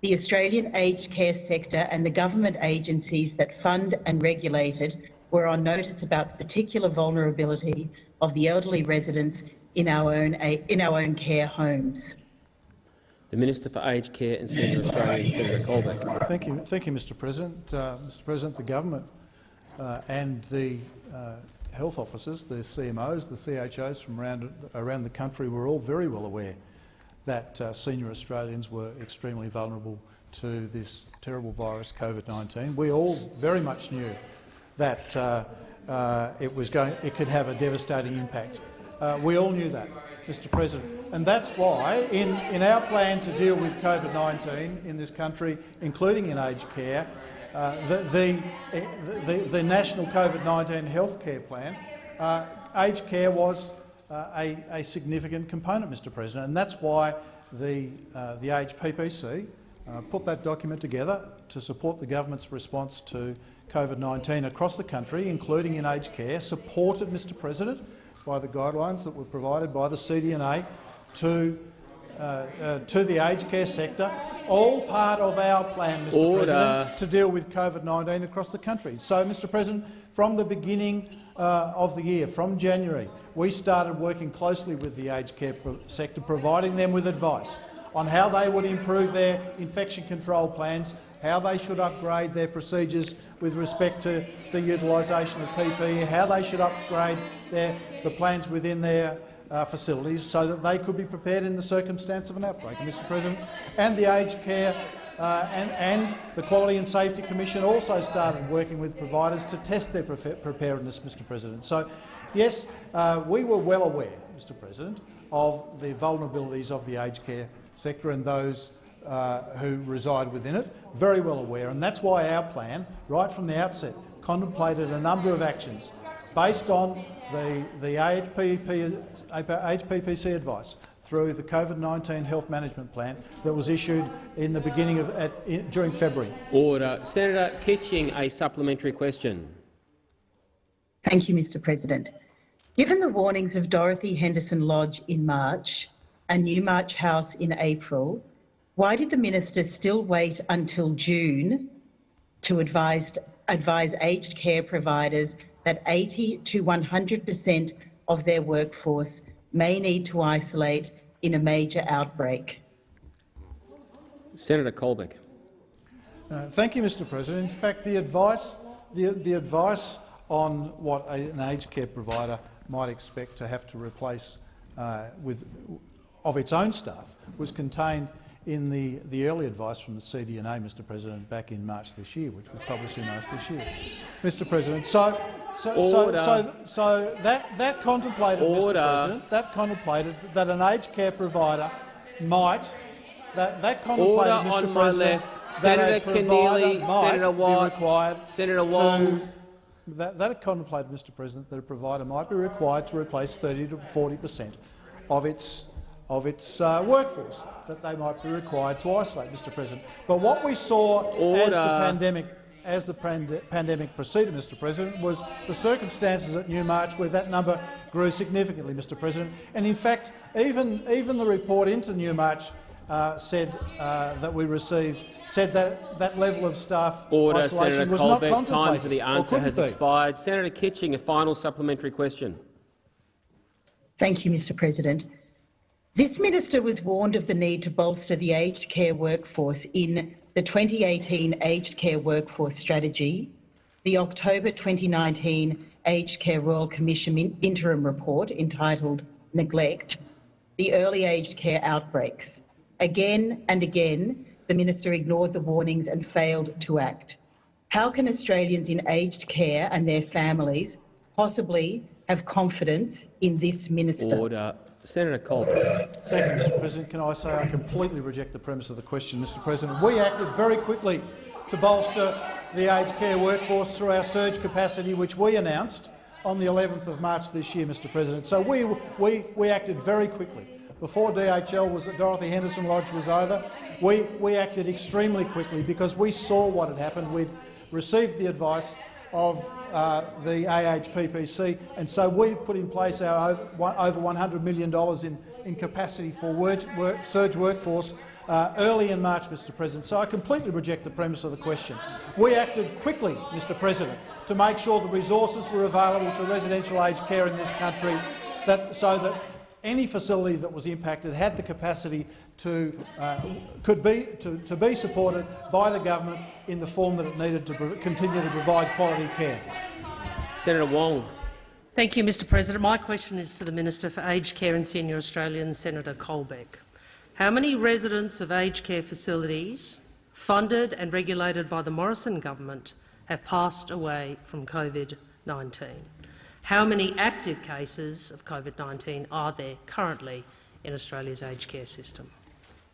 Speaker 15: the Australian aged care sector and the government agencies that fund and regulate it were on notice about the particular vulnerability of the elderly residents in our own, in our own care homes.
Speaker 2: The Minister for Aged Care and Senior Australians, Senator Colbeck.
Speaker 4: Thank you, thank you, Mr. President. Uh, Mr. President, the government uh, and the uh, health officers, the CMOs, the CHOs from around around the country were all very well aware that uh, senior Australians were extremely vulnerable to this terrible virus, COVID-19. We all very much knew that uh, uh, it was going, it could have a devastating impact. Uh, we all knew that, Mr. President, and that's why, in, in our plan to deal with COVID-19 in this country, including in aged care, uh, the, the, the, the, national COVID-19 healthcare plan, uh, aged care was uh, a, a, significant component, Mr President, and that's why the, uh, the AHPPC uh, put that document together to support the government's response to COVID-19 across the country, including in aged care, supported, Mr President, by the guidelines that were provided by the CDNA to, uh, uh, to the aged care sector, all part of our plan, Mr
Speaker 2: Order.
Speaker 4: President, to deal with COVID-19 across the country. So, Mr President, from the beginning uh, of the year, from January, we started working closely with the aged care sector, providing them with advice on how they would improve their infection control plans, how they should upgrade their procedures with respect to the utilisation of PPE, how they should upgrade their, the plans within their uh, facilities so that they could be prepared in the circumstance of an outbreak, Mr President. And the aged care uh, and, and, the Quality and Safety Commission also started working with providers to test their preparedness, Mr President. So, yes, uh, we were well aware, Mr President, of the vulnerabilities of the aged care sector and those uh, who reside within it, very well aware, and that's why our plan, right from the outset, contemplated a number of actions based on the, the AHPP, AHPPC advice through the COVID-19 health management plan that was issued in the beginning of at, in, during February.
Speaker 2: Order. Senator Kitching, a supplementary question.
Speaker 15: Thank you, Mr President. Given the warnings of Dorothy Henderson Lodge in March and Newmarch House in April, why did the minister still wait until June to advise, advise aged care providers that 80 to 100 per cent of their workforce may need to isolate in a major outbreak.
Speaker 2: Senator Colbeck.
Speaker 4: Uh, thank you, Mr President. In fact, the advice, the, the advice on what a, an aged care provider might expect to have to replace uh, with, of its own staff was contained in the, the early advice from the CDNA, Mr President, back in March this year, which was published in March this year. Mr President, so so, so, so, so, that, that contemplated,
Speaker 2: Order.
Speaker 4: Mr President, that contemplated that an aged care provider might that, that contemplated,
Speaker 2: Order
Speaker 4: Mr.
Speaker 2: on my left. Senator Keneally, Senator Watt, Senator Wong.
Speaker 4: To, that, that contemplated, Mr. President, that a provider might be required to replace 30 to 40 per cent of its of its uh, workforce that they might be required to isolate, Mr. President. But what we saw
Speaker 2: Order.
Speaker 4: as the pandemic as the pand pandemic proceeded, Mr President, was the circumstances at Newmarch where that number grew significantly, Mr President. And in fact, even, even the report into Newmarch uh, said uh, that we received said that that level of staff
Speaker 2: Order,
Speaker 4: isolation
Speaker 2: Senator
Speaker 4: was
Speaker 2: Colbeck.
Speaker 4: not contemplated.
Speaker 2: Time for the answer has
Speaker 4: be.
Speaker 2: expired. Senator Kitching, a final supplementary question.
Speaker 15: Thank you, Mr President. This minister was warned of the need to bolster the aged care workforce in the 2018 Aged Care Workforce Strategy, the October 2019 Aged Care Royal Commission interim report entitled Neglect, the early aged care outbreaks. Again and again, the minister ignored the warnings and failed to act. How can Australians in aged care and their families possibly have confidence in this minister?
Speaker 2: Order. Senator Colbeck.
Speaker 4: Thank you, Mr President. Can I say I completely reject the premise of the question, Mr President. We acted very quickly to bolster the aged care workforce through our surge capacity, which we announced on the 11th of March this year, Mr President. So we, we, we acted very quickly. Before DHL was at Dorothy Henderson Lodge was over, we, we acted extremely quickly because we saw what had happened. We'd received the advice of uh, the AHPPC, and so we put in place our over $100 million in, in capacity for work, work, surge workforce uh, early in March, Mr President. So I completely reject the premise of the question. We acted quickly, Mr President, to make sure the resources were available to residential aged care in this country that, so that any facility that was impacted had the capacity to, uh, could be, to, to be supported by the government in the form that it needed to continue to provide quality care.
Speaker 2: Senator Wong.
Speaker 7: Thank you, Mr President. My question is to the Minister for Aged Care and Senior Australians, Senator Colbeck. How many residents of aged care facilities funded and regulated by the Morrison government have passed away from COVID-19? How many active cases of COVID-19 are there currently in Australia's aged care system?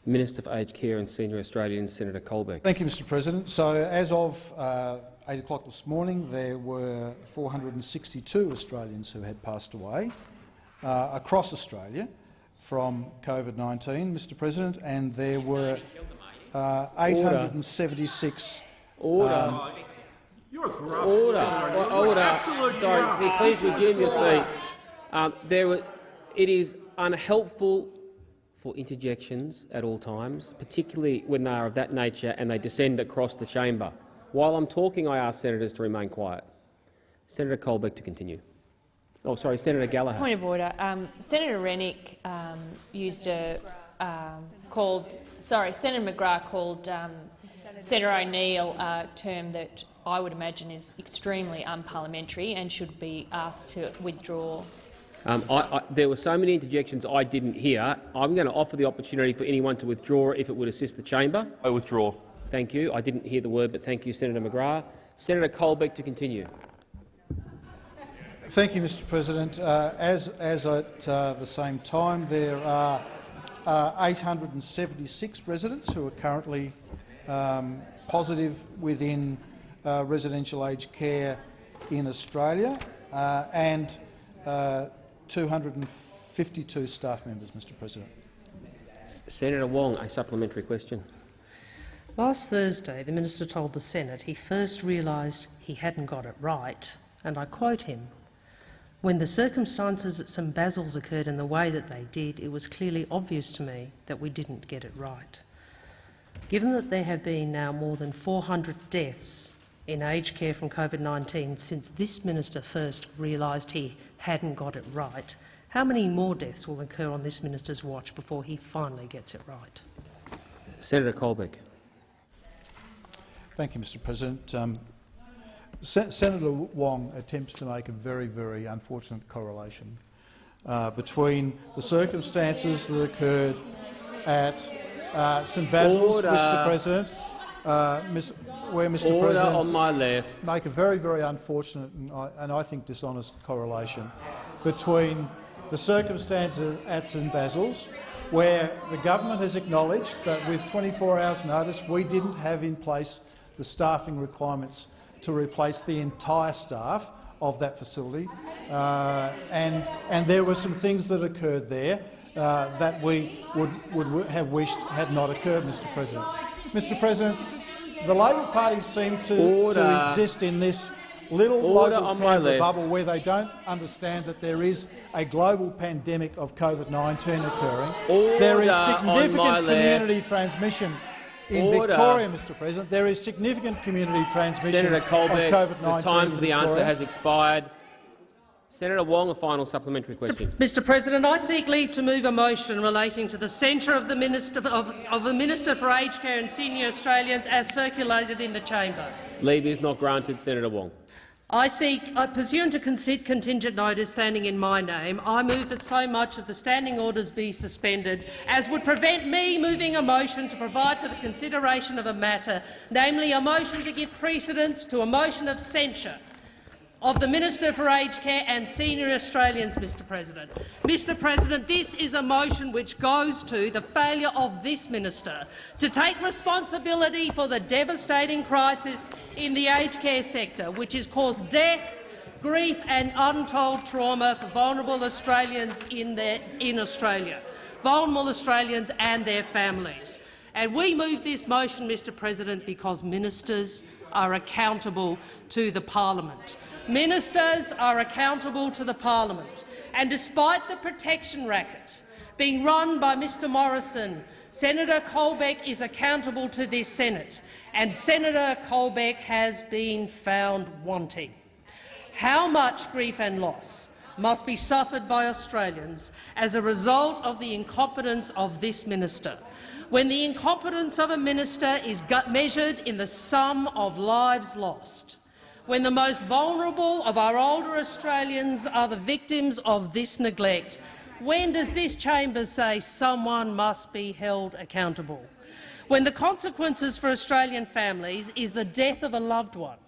Speaker 2: Minister for Aged Care and Senior Australians, Senator Colbeck.
Speaker 4: Thank you, Mr President. So, as of uh, 8 o'clock this morning, there were 462 Australians who had passed away uh, across Australia from COVID-19, Mr President, and there were uh, 876
Speaker 2: Order. Um,
Speaker 16: You're a corrupt.
Speaker 2: Order. Order. Sorry, please resume your seat. Um, there were, it is unhelpful for interjections at all times, particularly when they are of that nature and they descend across the chamber. While I'm talking, I ask senators to remain quiet. Senator Colbeck to continue. Oh, sorry, Senator Gallagher.
Speaker 3: Point of order. Um, Senator Rennick um, used a um, called. Sorry, Senator McGrath called um, Senator O'Neill a term that I would imagine is extremely unparliamentary and should be asked to withdraw.
Speaker 2: Um, I, I, there were so many interjections I didn't hear. I'm going to offer the opportunity for anyone to withdraw if it would assist the chamber.
Speaker 16: I withdraw.
Speaker 2: Thank you. I didn't hear the word, but thank you, Senator McGrath. Senator Colbeck to continue.
Speaker 4: Thank you, Mr President. Uh, as, as at uh, the same time, there are uh, 876 residents who are currently um, positive within uh, residential aged care in Australia, uh, and uh, 252 staff members, Mr President.
Speaker 2: Senator Wong, a supplementary question.
Speaker 7: Last Thursday, the minister told the Senate he first realised he hadn't got it right, and I quote him, when the circumstances at St Basil's occurred in the way that they did, it was clearly obvious to me that we didn't get it right. Given that there have been now more than 400 deaths in aged care from COVID-19 since this minister first realised he hadn't got it right, how many more deaths will occur on this minister's watch before he finally gets it right?
Speaker 2: Senator Colbeck.
Speaker 4: Thank you, Mr President. Um, Sen Senator Wong attempts to make a very, very unfortunate correlation uh, between the circumstances that occurred at uh, St Basil's,
Speaker 2: Order.
Speaker 4: Mr President, uh, where Mr
Speaker 2: Order
Speaker 4: President
Speaker 2: on my left.
Speaker 4: make a very, very unfortunate and I, and I think dishonest correlation between the circumstances at St Basil's, where the government has acknowledged that with 24 hours notice we didn't have in place the staffing requirements to replace the entire staff of that facility, uh, and, and there were some things that occurred there uh, that we would, would have wished had not occurred, Mr President. Mr President, the Labor Party seem to, to exist in this little
Speaker 2: Order
Speaker 4: local Canberra bubble where they don't understand that there is a global pandemic of COVID-19 occurring.
Speaker 2: Order
Speaker 4: there is significant community
Speaker 2: left.
Speaker 4: transmission in
Speaker 2: Order.
Speaker 4: Victoria, Mr President. There is significant community transmission
Speaker 2: Senator Colbeck,
Speaker 4: of COVID-19
Speaker 2: the time for the
Speaker 4: Victoria.
Speaker 2: answer has expired. Senator Wong, a final supplementary question.
Speaker 7: Mr President, I seek leave to move a motion relating to the censure of the Minister of, of the Minister for Aged Care and Senior Australians as circulated in the chamber.
Speaker 2: Leave is not granted. Senator Wong.
Speaker 7: I seek, uh, pursuant to consent contingent notice standing in my name, I move that so much of the standing orders be suspended as would prevent me moving a motion to provide for the consideration of a matter, namely a motion to give precedence to a motion of censure of the Minister for Aged Care and senior Australians, Mr President. Mr President, this is a motion which goes to the failure of this minister to take responsibility for the devastating crisis in the aged care sector, which has caused death, grief and untold trauma for vulnerable Australians in, their, in Australia, vulnerable Australians and their families. And we move this motion, Mr President, because ministers are accountable to the parliament. Ministers are accountable to the parliament, and despite the protection racket being run by Mr Morrison, Senator Colbeck is accountable to this Senate, and Senator Colbeck has been found wanting. How much grief and loss must be suffered by Australians as a result of the incompetence of this minister, when the incompetence of a minister is measured in the sum of lives lost, when the most vulnerable of our older Australians are the victims of this neglect, when does this chamber say someone must be held accountable? When the consequences for Australian families is the death of a loved one.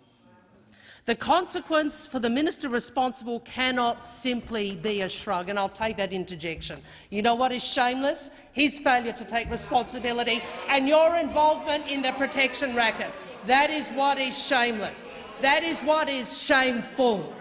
Speaker 7: The consequence for the minister responsible cannot simply be a shrug, and I'll take that interjection. You know what is shameless? His failure to take responsibility and your involvement in the protection racket. That is what is shameless. That is what is shameful,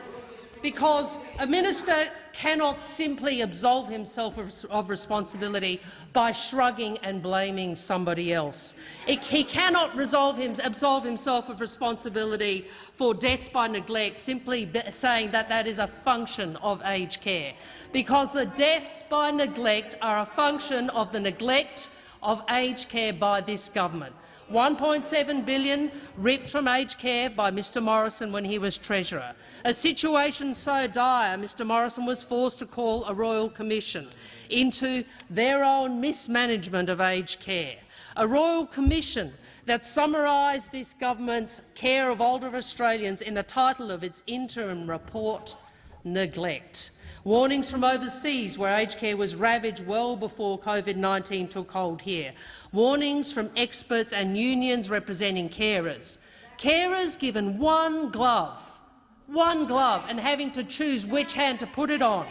Speaker 7: because a minister cannot simply absolve himself of, responsibility by shrugging and blaming somebody else. It, he cannot him, absolve himself of responsibility for deaths by neglect simply saying that that is a function of aged care, because the deaths by neglect are a function of the neglect of aged care by this government. 1.7 billion ripped from aged care by Mr Morrison when he was Treasurer. A situation so dire Mr Morrison was forced to call a royal commission into their own mismanagement of aged care. A royal commission that summarised this government's care of older Australians in the title of its interim report, Neglect. Warnings from overseas, where aged care was ravaged well before COVID-19 took hold here. Warnings from experts and unions representing carers. Carers given one glove, one glove, and having to choose which hand to put it on.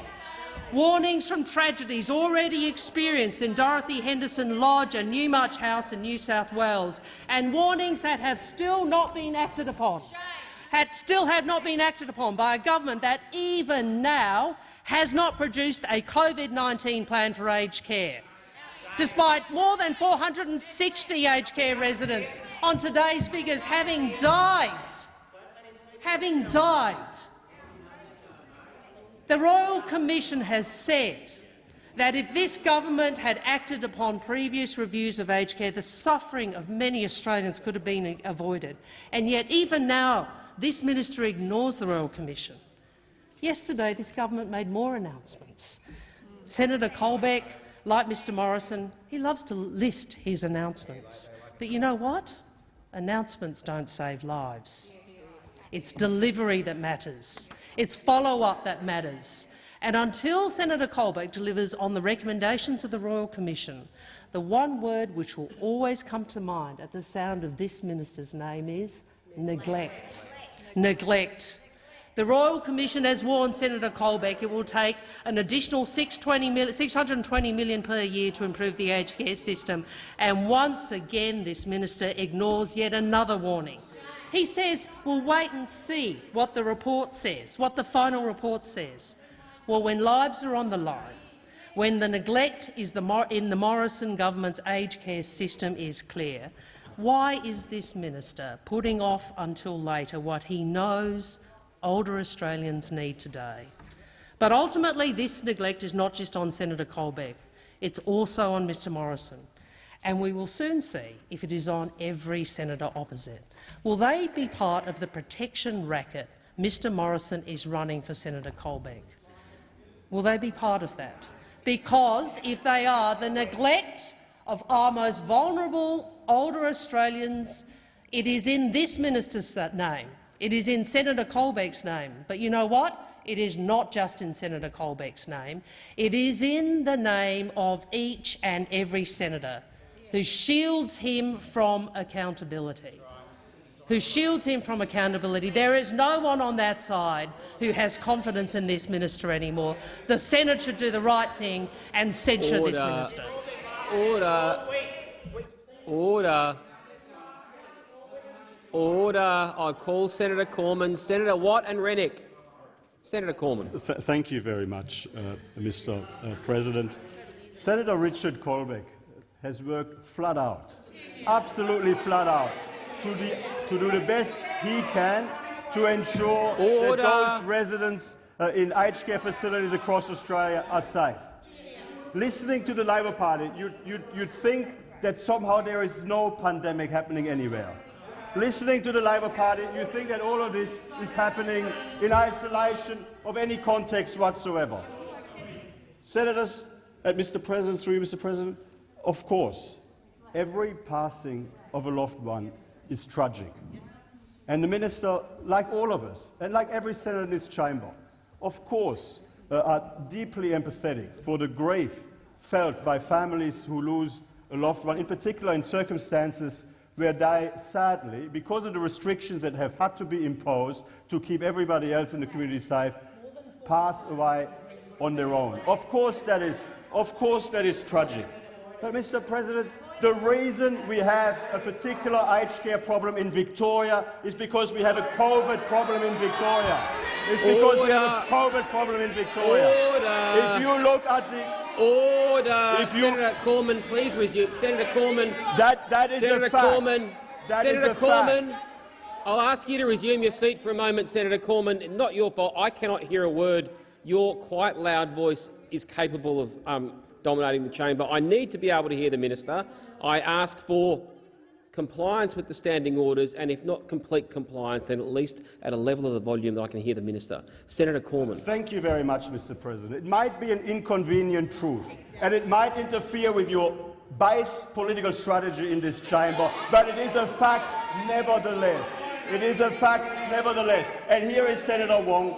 Speaker 7: Warnings from tragedies already experienced in Dorothy Henderson Lodge and Newmarch House in New South Wales, and warnings that have still not been acted upon. Had still have not been acted upon by a government that even now has not produced a COVID-19 plan for aged care. Despite more than 460 aged care residents on today's figures having died, having died, the Royal Commission has said that if this government had acted upon previous reviews of aged care, the suffering of many Australians could have been avoided. And yet, even now, this minister ignores the Royal Commission. Yesterday, this government made more announcements. Senator Colbeck, like Mr Morrison, he loves to list his announcements. But you know what? Announcements don't save lives. It's delivery that matters. It's follow-up that matters. And until Senator Colbeck delivers on the recommendations of the Royal Commission, the one word which will always come to mind at the sound of this minister's name is neglect. Neglect. The Royal Commission has warned Senator Colbeck it will take an additional 620 million per year to improve the aged care system, and once again this minister ignores yet another warning. He says we'll wait and see what the report says, what the final report says. Well, when lives are on the line, when the neglect the in the Morrison government's aged care system is clear, why is this minister putting off until later what he knows older Australians need today. But ultimately, this neglect is not just on Senator Colbeck. It's also on Mr Morrison. And we will soon see if it is on every senator opposite. Will they be part of the protection racket Mr Morrison is running for Senator Colbeck? Will they be part of that? Because if they are, the neglect of our most vulnerable older Australians, it is in this minister's name It is in Senator Colbeck's name. But you know what? It is not just in Senator Colbeck's name. It is in the name of each and every senator who shields him from accountability. Who shields him from accountability. There is no one on that side who has confidence in this minister anymore. The Senate should do the right thing and censure
Speaker 2: Order.
Speaker 7: this minister.
Speaker 2: Order. Order. Order. I call Senator Cormann. Senator Watt and Rennick. Senator Cormann.
Speaker 10: Th thank you very much, uh, Mr. Uh, President. Senator Richard Colbeck has worked flat out, absolutely flat out, to, the, to do the best he can to ensure
Speaker 2: Order.
Speaker 10: that those residents uh, in aged care facilities across Australia are safe. Listening to the Labor Party, you'd, you'd, you'd think that somehow there is no pandemic happening anywhere. Listening to the Labor Party, you think that all of this is happening in isolation of any context whatsoever. Senators, uh, Mr. President, through you, Mr. President, of course, every passing of a loved one is tragic. And the minister, like all of us, and like every senator in this chamber, of course, uh, are deeply empathetic for the grief felt by families who lose a loved one, in particular in circumstances where they, sadly, because of the restrictions that have had to be imposed to keep everybody else in the community safe, pass away on their own. Of course that is, of course that is tragic. But, Mr. President, the reason we have a particular aged care problem in Victoria is because we have a COVID problem in Victoria. It's because we have a COVID problem in Victoria.
Speaker 2: Order.
Speaker 10: If you look at the
Speaker 2: Order.
Speaker 10: If you-
Speaker 2: Senator Cormann, please resume. Senator Cormann.
Speaker 10: That, that is
Speaker 2: Senator
Speaker 10: a fact.
Speaker 2: Cormann.
Speaker 10: That is
Speaker 2: Senator
Speaker 10: a fact.
Speaker 2: I'll ask you to resume your seat for a moment, Senator Cormann. Not your fault. I cannot hear a word. Your quite loud voice is capable of um, dominating the chamber. I need to be able to hear the minister. I ask for compliance with the standing orders, and if not complete compliance, then at least at a level of the volume that I can hear the minister. Senator Cormann.
Speaker 10: Thank you very much, Mr. President. It might be an inconvenient truth, and it might interfere with your base political strategy in this chamber, but it is a fact nevertheless. It is a fact nevertheless. And here is Senator Wong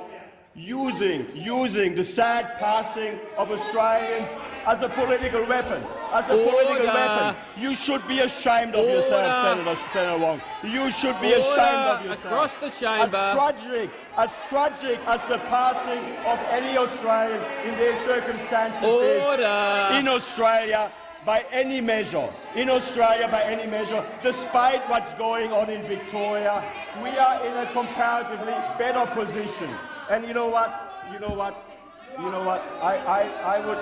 Speaker 10: using, using the sad passing of Australians as a political weapon. As a political weapon. You should be ashamed of yourself, Senator, Senator Wong. You should be
Speaker 2: Order
Speaker 10: ashamed of yourself.
Speaker 2: across the chamber.
Speaker 10: As tragic, as tragic as the passing of any Australian in their circumstances
Speaker 2: Order.
Speaker 10: is in Australia by any measure, in Australia by any measure, despite what's going on in Victoria, we are in a comparatively better position. And you know what? You know what? You know what? I, I, I would.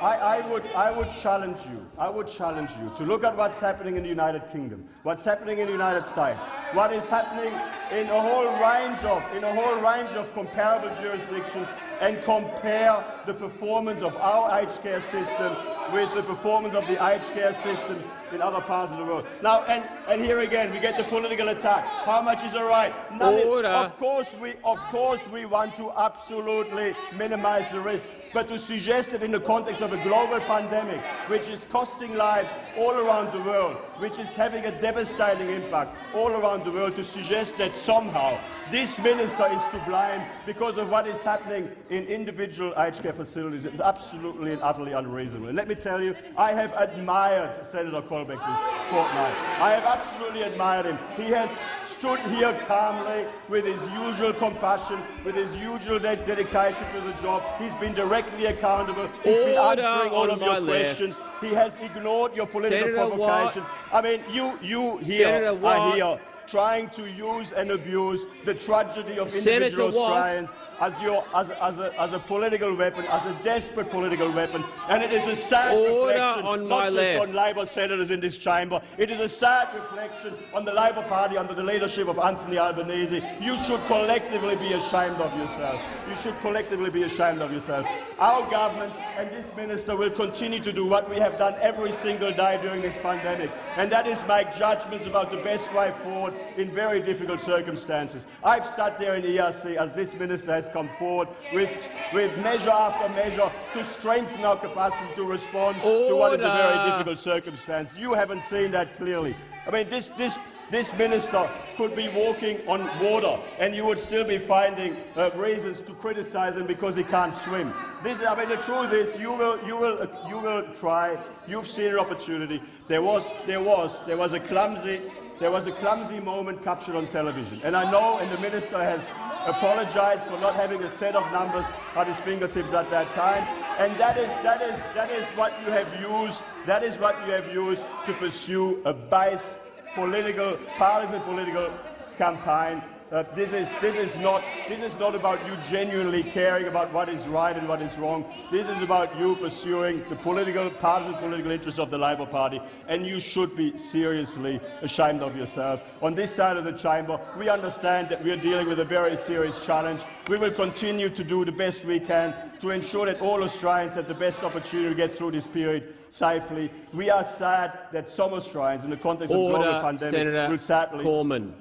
Speaker 10: I, I, would, I would challenge you. I would challenge you to look at what's happening in the United Kingdom, what's happening in the United States, what is happening in a whole range of in a whole range of comparable jurisdictions, and compare the performance of our aged care system with the performance of the aged care system in other parts of the world. Now, and, and here again, we get the political attack. How much is all right? None
Speaker 2: Order.
Speaker 10: Of course, we, of course, we want to absolutely minimize the risk, but to suggest that in the context of a global pandemic, which is costing lives all around the world, which is having a devastating impact all around the world, to suggest that somehow this minister is to blame because of what is happening in individual aged care facilities is absolutely and utterly unreasonable. And let me tell you, I have admired Senator Colbeck this fortnight. I have absolutely admired him. He has stood here calmly with his usual compassion, with his usual de- dedication to the job. He's been directly accountable. He's been answering all of your
Speaker 2: left.
Speaker 10: questions. He has ignored your political
Speaker 2: Senator Watt.
Speaker 10: provocations. I mean, you, you here are
Speaker 2: Watt.
Speaker 10: here trying to use and abuse the tragedy of
Speaker 2: Senator
Speaker 10: individual
Speaker 2: Watt.
Speaker 10: Australians as, your, as, as, a, as a political weapon, as a desperate political weapon. And it is a sad
Speaker 2: Order
Speaker 10: reflection,
Speaker 2: on
Speaker 10: not just
Speaker 2: left.
Speaker 10: on Labor senators in this chamber, it is a sad reflection on the Labor Party under the leadership of Anthony Albanese. You should collectively be ashamed of yourself. You should collectively be ashamed of yourself. Our government and this minister will continue to do what we have done every single day during this pandemic, and that is make judgments about the best way forward in very difficult circumstances. I've sat there in the ERC as this minister has come forward with, with measure after measure to strengthen our capacity to respond to what is a very difficult circumstance. You haven't seen that clearly. I mean, this, this, This minister could be walking on water, and you would still be finding uh, reasons to criticise him because he can't swim. This, I mean, the truth is, you will, you will, uh, you will try. You've seen an opportunity. There was, there was, there was a clumsy, there was a clumsy moment captured on television, and I know, and the minister has apologised for not having a set of numbers at his fingertips at that time. And that is, that is, that is what you have used. That is what you have used to pursue a base political, partisan political campaign uh, this, is, this, is not, this is not about you genuinely caring about what is right and what is wrong. This is about you pursuing the political, partisan political interests of the Labor Party, and you should be seriously ashamed of yourself. On this side of the chamber, we understand that we are dealing with a very serious challenge. We will continue to do the best we can to ensure that all Australians have the best opportunity to get through this period safely. We are sad that some Australians, in the context
Speaker 2: Order,
Speaker 10: of global pandemic,
Speaker 2: Senator
Speaker 10: will sadly
Speaker 2: Cormann.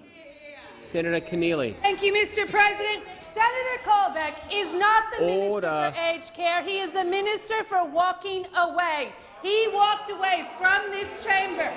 Speaker 2: Senator Keneally.
Speaker 6: Thank you, Mr. President. Senator Colbeck is not the
Speaker 2: Order.
Speaker 6: Minister for Aged Care. He is the Minister for walking away. He walked away from this chamber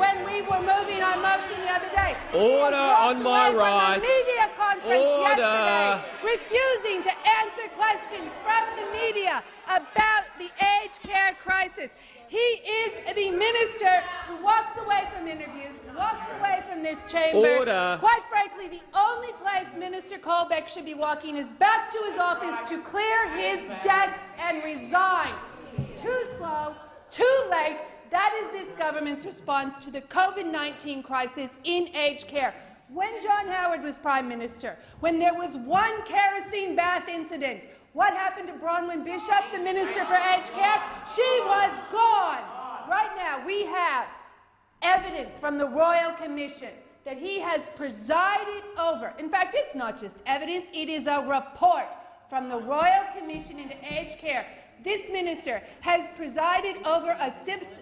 Speaker 6: when we were moving our motion the other day.
Speaker 2: Order on my right.
Speaker 6: Media conference
Speaker 2: Order.
Speaker 6: yesterday, refusing to answer questions from the media about the aged care crisis. He is the minister who walks away from interviews, walks away from this chamber.
Speaker 2: Order.
Speaker 6: Quite frankly, the only place Minister Colbeck should be walking is back to his office to clear his desk and resign. Too slow, too late. That is this government's response to the COVID-19 crisis in aged care. When John Howard was Prime Minister, when there was one kerosene bath incident, what happened to Bronwyn Bishop, the Minister for Aged Care? She was gone. Right now, we have evidence from the Royal Commission that he has presided over. In fact, it's not just evidence, it is a report from the Royal Commission into Aged Care. This minister has presided over a,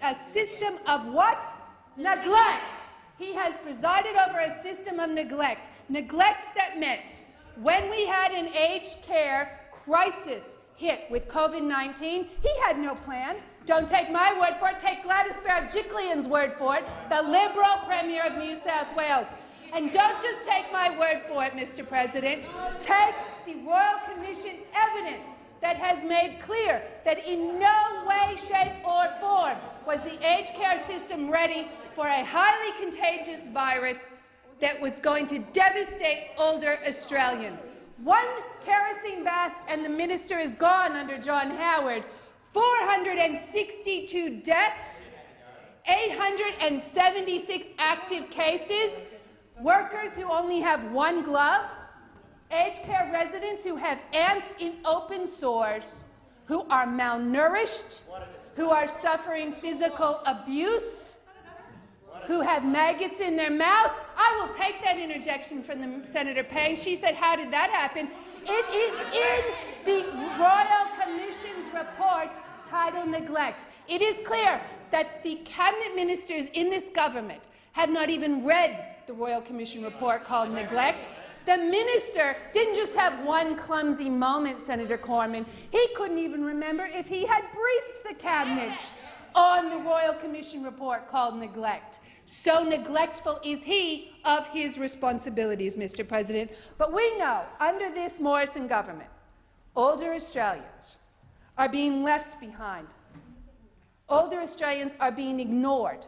Speaker 6: a system of what? Neglect. He has presided over a system of neglect. Neglect that meant when we had an aged care crisis hit with COVID-19, he had no plan. Don't take my word for it. Take Gladys Berejiklian's word for it, the Liberal Premier of New South Wales. And don't just take my word for it, Mr President. Take the Royal Commission evidence that has made clear that in no way, shape or form was the aged care system ready for a highly contagious virus that was going to devastate older Australians. One kerosene bath and the minister is gone under John Howard. 462 deaths, 876 active cases, workers who only have one glove, aged care residents who have ants in open sores, who are malnourished, who are suffering physical abuse, who have maggots in their mouths. I will take that interjection from the Senator Payne. She said, how did that happen? It is in the Royal Commission's report titled Neglect. It is clear that the cabinet ministers in this government have not even read the Royal Commission report called Neglect. The minister didn't just have one clumsy moment, Senator Cormann. He couldn't even remember if he had briefed the cabinet on the Royal Commission report called Neglect. So neglectful is he of his responsibilities, Mr. President. But we know, under this Morrison government, older Australians are being left behind. Older Australians are being ignored,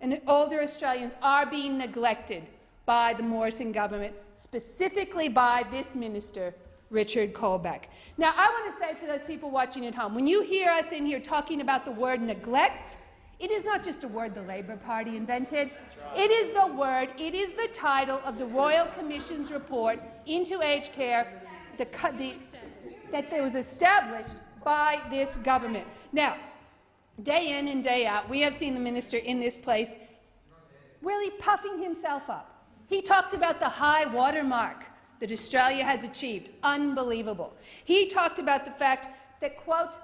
Speaker 6: and older Australians are being neglected by the Morrison government, specifically by this minister, Richard Colbeck. Now, I want to say to those people watching at home, when you hear us in here talking about the word neglect, it is not just a word the Labor Party invented. It is the word, it is the title of the Royal Commission's report into aged care the, the, that was established by this government. Now, day in and day out, we have seen the minister in this place really puffing himself up. He talked about the high watermark that Australia has achieved. Unbelievable. He talked about the fact that, quote,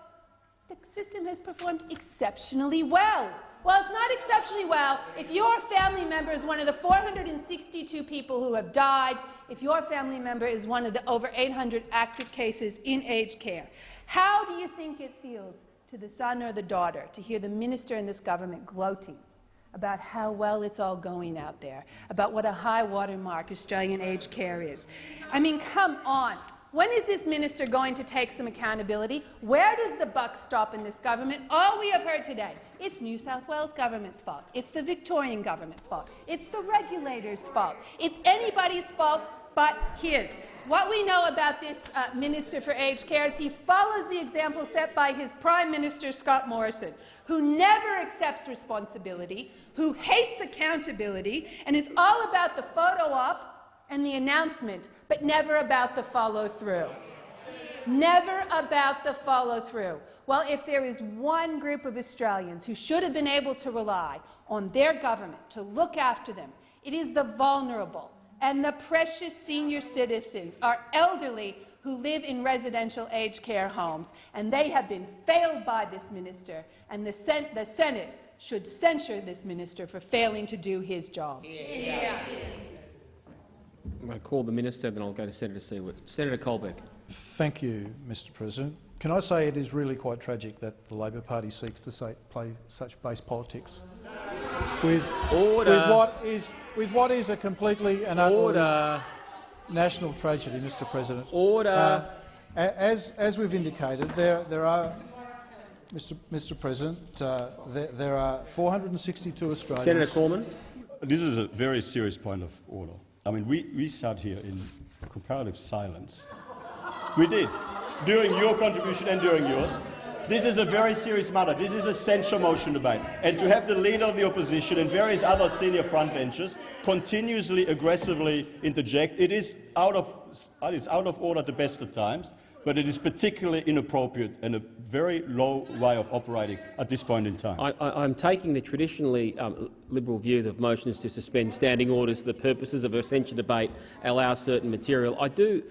Speaker 6: the system has performed exceptionally well. Well, it's not exceptionally well if your family member is one of the 462 people who have died, if your family member is one of the over 800 active cases in aged care. How do you think it feels to the son or the daughter to hear the minister in this government gloating about how well it's all going out there, about what a high watermark Australian aged care is. I mean, come on. When is this minister going to take some accountability? Where does the buck stop in this government? All we have heard today, it's New South Wales government's fault. It's the Victorian government's fault. It's the regulators' fault. It's anybody's fault but his. What we know about this uh, Minister for Aged Care is he follows the example set by his Prime Minister, Scott Morrison, who never accepts responsibility, who hates accountability, and is all about the photo op and the announcement, but never about the follow-through. Never about the follow-through. Well, if there is one group of Australians who should have been able to rely on their government to look after them, it is the vulnerable and the precious senior citizens, our elderly who live in residential aged care homes, and they have been failed by this minister, and the, Sen the Senate should censure this minister for failing to do his job. Yeah.
Speaker 2: I'm going to call the minister, then I'll go to Senator Siewert. Senator Colbeck.
Speaker 4: Thank you, Mr President. Can I say it is really quite tragic that the Labor Party seeks to say, play such base politics with,
Speaker 2: Order.
Speaker 4: with what is with what is a completely and utterly
Speaker 2: Order.
Speaker 4: national tragedy, Mr President.
Speaker 2: Order.
Speaker 4: Uh, as as we've indicated, there there are. Mr. Mr. President, uh, there, there are 462 Australians.
Speaker 2: Senator Cormann.
Speaker 8: This is a very serious point of order. I mean, we, we sat here in comparative silence.
Speaker 10: We did, during your contribution and during yours. This is a very serious matter. This is a censure motion debate. And to have the leader of the opposition and various other senior frontbenchers continuously aggressively interject, it is out of, it is out of order at the best of times, but it is particularly inappropriate and a very low way of operating at this point in time.
Speaker 2: I, I'm taking the traditionally um, Liberal view that motions to suspend standing orders for the purposes of a censure debate allow certain material. I do.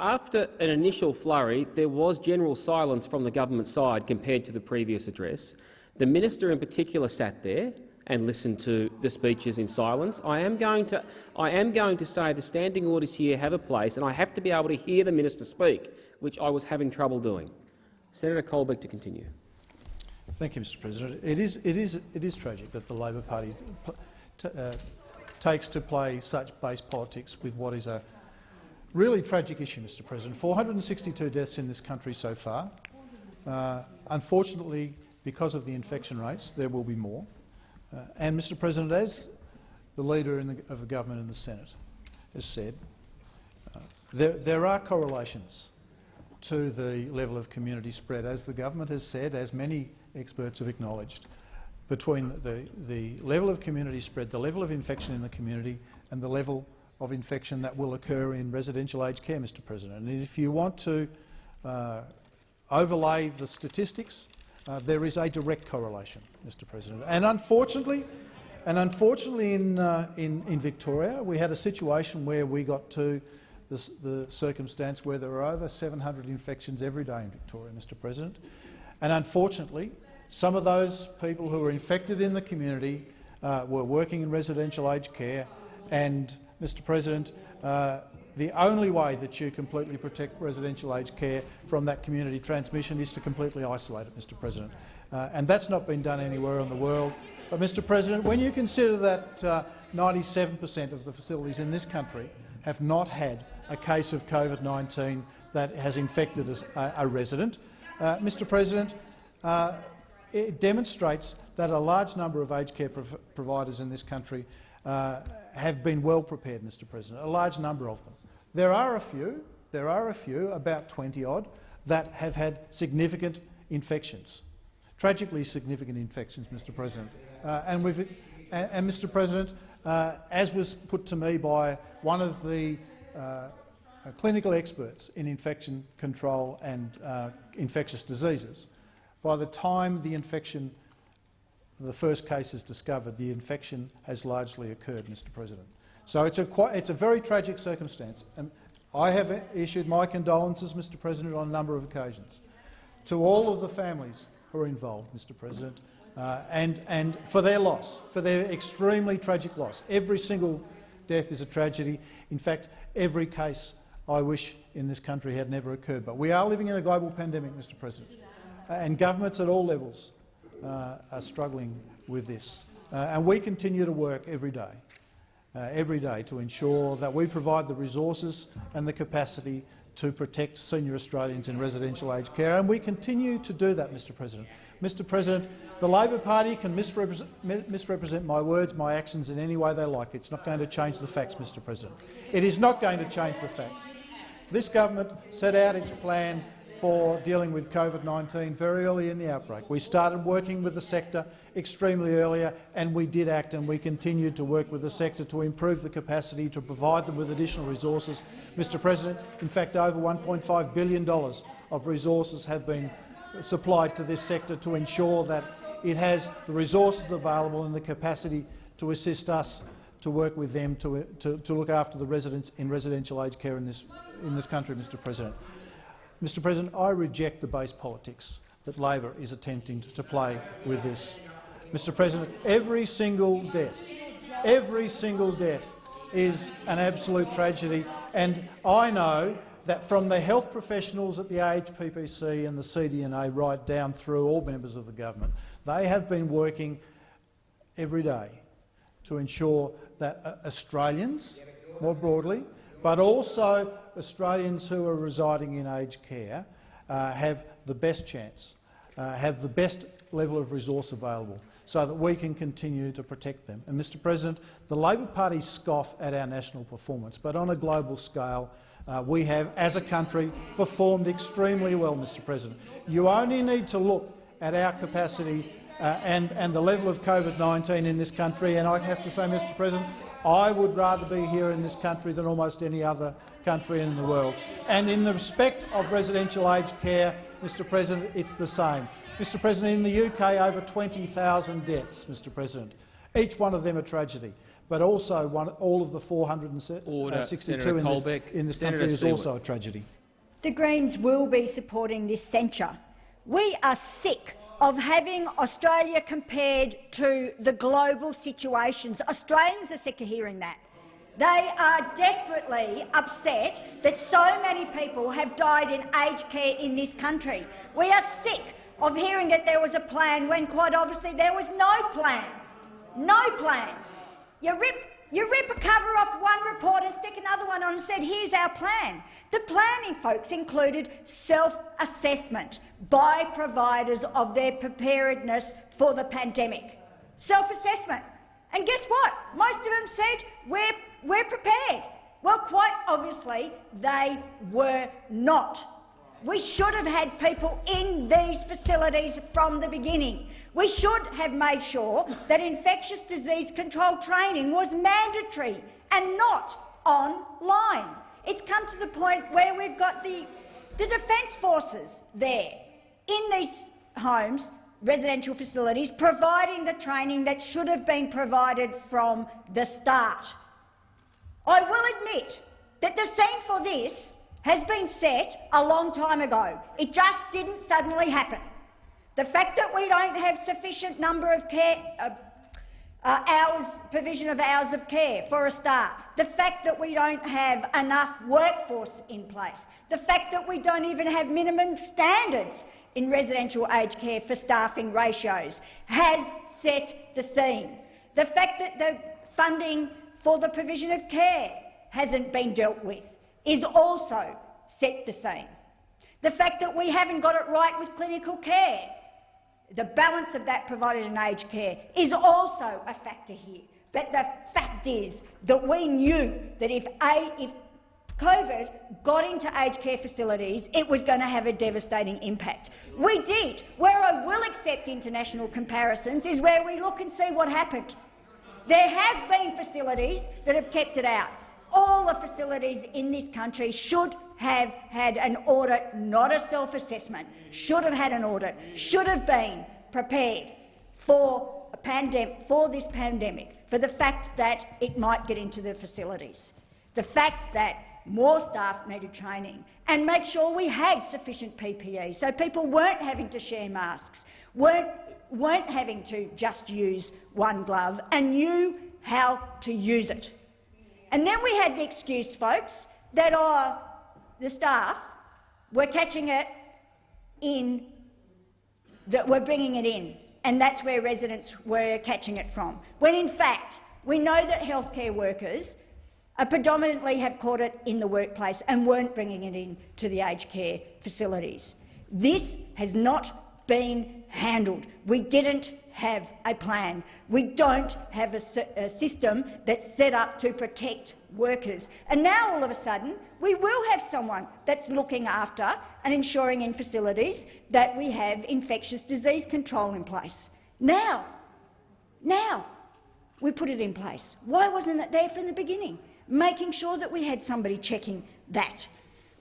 Speaker 2: After an initial flurry, there was general silence from the government side compared to the previous address. The minister in particular sat there and listen to the speeches in silence. I am going to, I am going to say the standing orders here have a place, and I have to be able to hear the minister speak, which I was having trouble doing. Senator Colbeck to continue.
Speaker 4: Thank you, Mr. President. It is, it is, it is tragic that the Labor Party uh, takes to play such base politics with what is a really tragic issue, Mr. President. 462 deaths in this country so far. Uh, unfortunately, because of the infection rates, there will be more. Uh, and, Mr. President, as the leader the, of the government in the Senate has said, uh, there, there are correlations to the level of community spread, as the government has said, as many experts have acknowledged, between the, the level of community spread, the level of infection in the community and the level of infection that will occur in residential aged care, Mr President. And if you want to uh, overlay the statistics, uh, there is a direct correlation, Mr President. And unfortunately, and unfortunately in, uh, in, in Victoria, we had a situation where we got to the, the circumstance where there were over 700 infections every day in Victoria, Mr President. And unfortunately, some of those people who were infected in the community uh, were working in residential aged care and, Mr President, uh, the only way that you completely protect residential aged care from that community transmission is to completely isolate it, Mr President. Uh, and that's not been done anywhere in the world. But, Mr President, when you consider that 97% uh, of the facilities in this country have not had a case of COVID-19 that has infected a, a resident, uh, Mr President, uh, it demonstrates that a large number of aged care prov providers in this country uh, have been well prepared, Mr President, a large number of them. There are a few, there are a few, about 20 odd, that have had significant infections, tragically significant infections, Mr President. Uh, and, and, and, Mr President, uh, as was put to me by one of the uh, clinical experts in infection control and uh, infectious diseases, by the time the infection, the first case is discovered, the infection has largely occurred, Mr President. So it's a, quite, it's a very tragic circumstance. And I have issued my condolences, Mr President, on a number of occasions to all of the families who are involved, Mr President, uh, and, and for their loss, for their extremely tragic loss. Every single death is a tragedy. In fact, every case I wish in this country had never occurred. But we are living in a global pandemic, Mr President, and governments at all levels uh, are struggling with this. Uh, and we continue to work every day, uh, every day to ensure that we provide the resources and the capacity to protect senior Australians in residential aged care, and we continue to do that, Mr President. Mr President, the Labor Party can misrepresent, misrepresent, my words, my actions in any way they like. It's not going to change the facts, Mr President. It is not going to change the facts. This government set out its plan for dealing with COVID-19 very early in the outbreak. We started working with the sector extremely earlier, and we did act and we continued to work with the sector to improve the capacity to provide them with additional resources. Mr President, in fact, over $1.5 billion of resources have been supplied to this sector to ensure that it has the resources available and the capacity to assist us to work with them to, to, to look after the residents in residential aged care in this, in this country, Mr President. Mr President, I reject the base politics that Labor is attempting to play with this. Mr President, every single death, every single death is an absolute tragedy, and I know that from the health professionals at the AHPPC and the CDNA right down through all members of the government, they have been working every day to ensure that uh, Australians, more broadly, but also Australians who are residing in aged care uh, have the best chance, uh, have the best level of resource available so that we can continue to protect them. And, Mr President, the Labor Party scoff at our national performance, but on a global scale, uh, we have, as a country, performed extremely well, Mr President. You only need to look at our capacity uh, and, and the level of COVID-19 in this country, and I have to say, Mr President, I would rather be here in this country than almost any other country in the world. And in the respect of residential aged care, Mr President, it's the same. Mr President, in the UK, over 20,000 deaths, Mr President. Each one of them a tragedy but also one, all of the 462 uh, in this, in this country is also a tragedy.
Speaker 17: The Greens will be supporting this censure. We are sick of having Australia compared to the global situations. Australians are sick of hearing that. They are desperately upset that so many people have died in aged care in this country. We are sick of hearing that there was a plan when quite obviously there was no plan. No plan. You rip, you rip a cover off one report and stick another one on and said, here's our plan. The planning, folks, included self-assessment by providers of their preparedness for the pandemic. Self-assessment. And guess what? Most of them said, we're, we're prepared. Well, quite obviously, they were not. We should have had people in these facilities from the beginning. We should have made sure that infectious disease control training was mandatory and not online. It's come to the point where we've got the, the Defence Forces there in these homes, residential facilities, providing the training that should have been provided from the start. I will admit that the scene for this has been set a long time ago. It just didn't suddenly happen. The fact that we don't have sufficient number of care uh, uh, hours, provision of hours of care for a start, the fact that we don't have enough workforce in place, the fact that we don't even have minimum standards in residential aged care for staffing ratios has set the scene. The fact that the funding for the provision of care hasn't been dealt with is also set the scene. The fact that we haven't got it right with clinical care, the balance of that provided in aged care is also a factor here. But the fact is that we knew that if, a, if COVID got into aged care facilities, it was going to have a devastating impact. We did. Where I will accept international comparisons is where we look and see what happened. There have been facilities that have kept it out all the facilities in this country should have had an audit, not a self-assessment, should have had an audit, should have been prepared for, for this pandemic, for the fact that it might get into the facilities, the fact that more staff needed training, and make sure we had sufficient PPE so people weren't having to share masks, weren't, weren't having to just use one glove, and knew how to use it. And then we had the excuse, folks, that oh, the staff were catching it in, that we're bringing it in. and that's where residents were catching it from, when in fact we know that healthcare workers uh, predominantly have caught it in the workplace and weren't bringing it in to the aged care facilities. This has not been handled. We didn't have a plan. We don't have a, a, system that's set up to protect workers. And now, all of a sudden, we will have someone that's looking after and ensuring in facilities that we have infectious disease control in place. Now, now, we put it in place. Why wasn't it there from the beginning? Making sure that we had somebody checking that.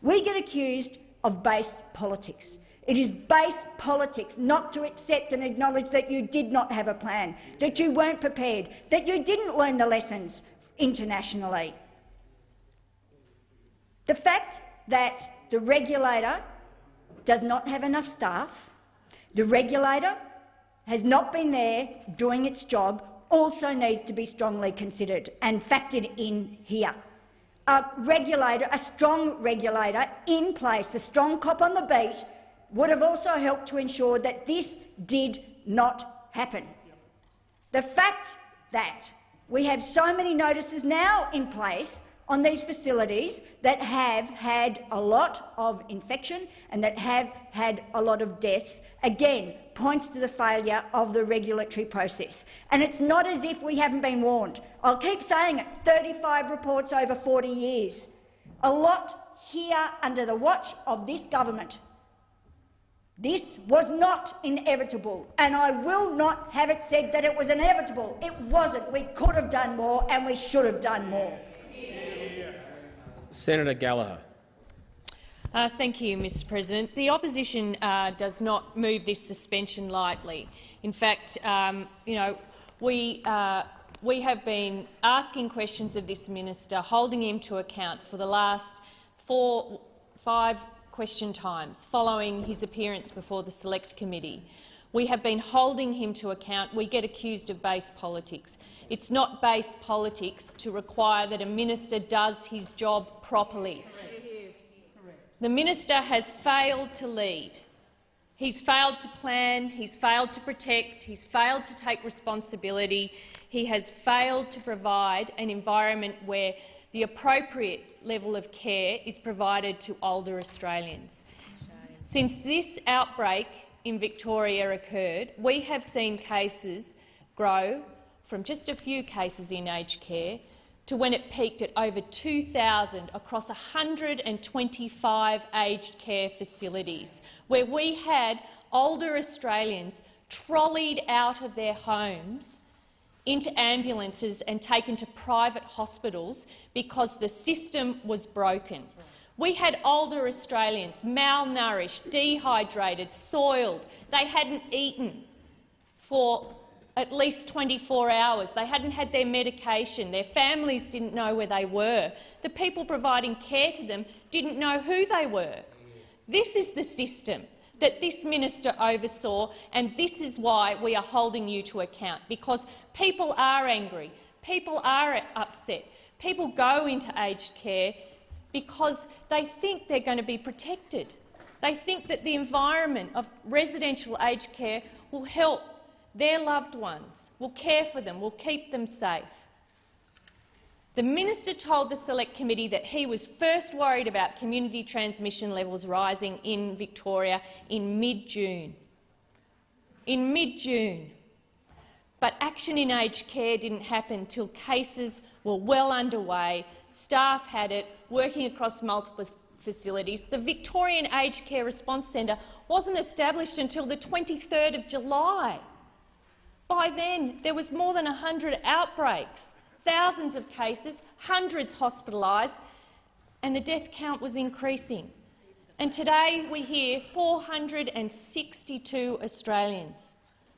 Speaker 17: We get accused of base politics. It is base politics not to accept and acknowledge that you did not have a plan, that you weren't prepared, that you didn't learn the lessons internationally. The fact that the regulator does not have enough staff, the regulator has not been there doing its job, also needs to be strongly considered and factored in here. A regulator, a strong regulator in place, a strong cop on the beat, would have also helped to ensure that this did not happen. The fact that we have so many notices now in place on these facilities that have had a lot of infection and that have had a lot of deaths, again, points to the failure of the regulatory process. And it's not as if we haven't been warned. I'll keep saying it, 35 reports over 40 years. A lot here under the watch of this government. This was not inevitable, and I will not have it said that it was inevitable. It wasn't. We could have done more, and we should have done more.
Speaker 2: Senator Gallagher.
Speaker 3: Uh, thank you, Mr President. The opposition uh, does not move this suspension lightly. In fact, um, you know, we, uh, we have been asking questions of this minister, holding him to account for the last four, five question times following his appearance before the Select Committee. We have been holding him to account. We get accused of base politics. It's not base politics to require that a minister does his job properly. The minister has failed to lead. He's failed to plan, he's failed to protect, he's failed to take responsibility, he has failed to provide an environment where the appropriate level of care is provided to older Australians. Since this outbreak in Victoria occurred, we have seen cases grow from just a few cases in aged care to when it peaked at over 2,000 across 125 aged care facilities, where we had older Australians trolleyed out of their homes into ambulances and taken to private hospitals because the system was broken. We had older Australians, malnourished, dehydrated, soiled. They hadn't eaten for at least 24 hours. They hadn't had their medication. Their families didn't know where they were. The people providing care to them didn't know who they were. This is the system that this minister oversaw, and this is why we are holding you to account, because people are angry, people are upset, people go into aged care because they think they're going to be protected. They think that the environment of residential aged care will help their loved ones, will care for them, will keep them safe. The minister told the Select Committee that he was first worried about community transmission levels rising in Victoria in mid-June. In mid-June. But action in aged care didn't happen until cases were well underway, staff had it, working across multiple facilities. The Victorian Aged Care Response Centre wasn't established until the 23rd of July. By then, there was more than 100 outbreaks thousands of cases, hundreds hospitalised, and the death count was increasing. And today we hear 462 Australians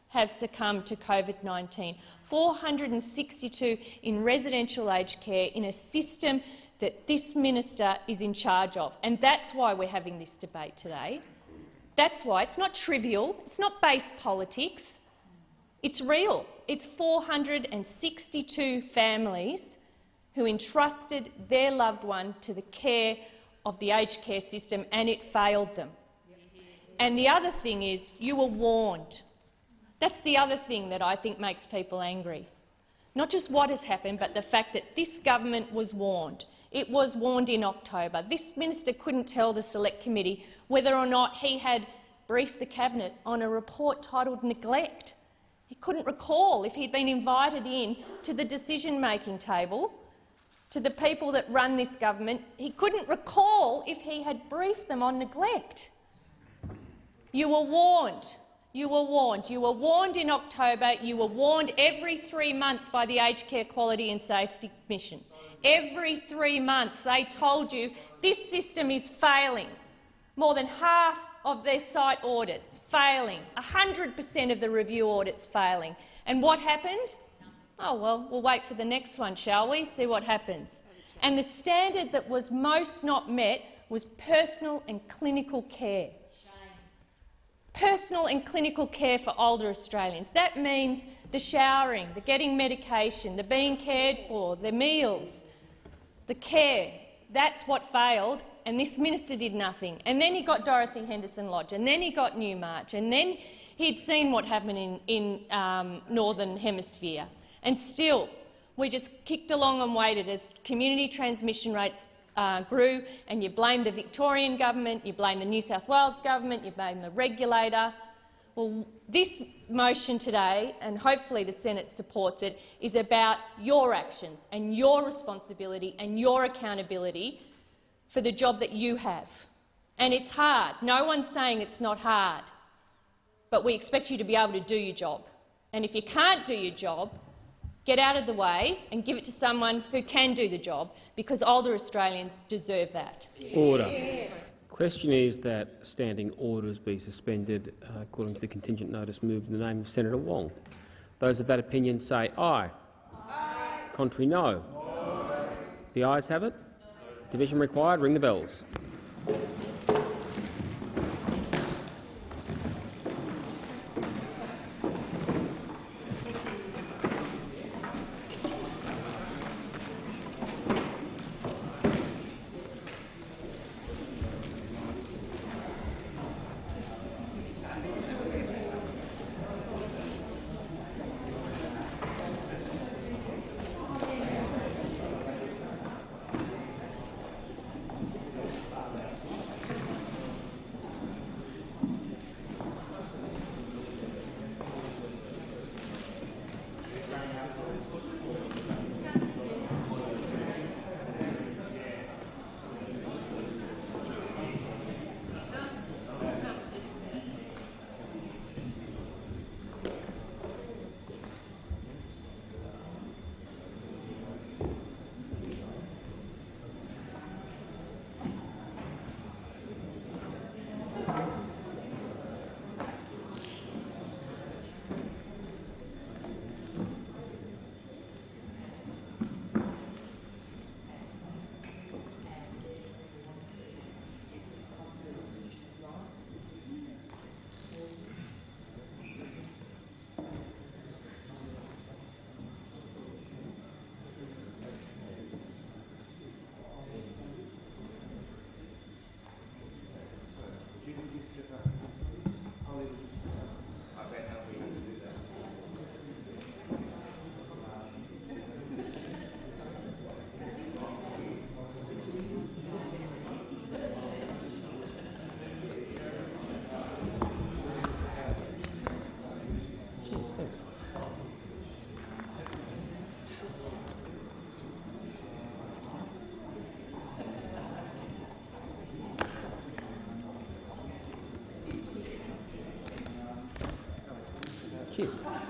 Speaker 3: have succumbed to COVID-19, 462 in residential aged care in a system that this minister is in charge of. And that's why we're having this debate today. That's why. It's not trivial. It's not base politics. It's real. It's 462 families who entrusted their loved one to the care of the aged care system, and it failed them. And the other thing is, you were warned. That's the other thing that I think makes people angry. Not just what has happened, but the fact that this government was warned. It was warned in October. This minister couldn't tell the Select Committee whether or not he had briefed the Cabinet on a report titled Neglect. He couldn't recall if he'd been invited in to the decision-making table, to the people that run this government. He couldn't recall if he had briefed them on neglect. You were warned. You were warned. You were warned in October. You were warned every three months by the Aged Care Quality and Safety Commission. Every three months they told you this system is failing. More than half of their site audits failing, 100 per cent of the review audits failing. And what happened? Oh, well, we'll wait for the next one, shall we? See what happens. And the standard that was most not met was personal and clinical care personal and clinical care for older Australians. That means the showering, the getting medication, the being cared for, the meals, the care. That's what failed, and this minister did nothing. And then he got Dorothy Henderson Lodge, and then he got Newmarch, and then he'd seen what happened in, in um, Northern Hemisphere. And still, we just kicked along and waited as community transmission rates uh, grew, and you blame the Victorian government, you blame the New South Wales government, you blame the regulator. Well, this motion today, and hopefully the Senate supports it, is about your actions and your responsibility and your accountability for the job that you have. And it's hard. No one's saying it's not hard. But we expect you to be able to do your job. And if you can't do your job, get out of the way and give it to someone who can do the job because older Australians deserve that.
Speaker 2: Order. Question is that standing orders be suspended uh, according to the contingent notice moved in the name of Senator Wong. Those of that opinion say aye. aye. Contrary, no. no. The ayes have it. Division required. Ring the bells. Cheers.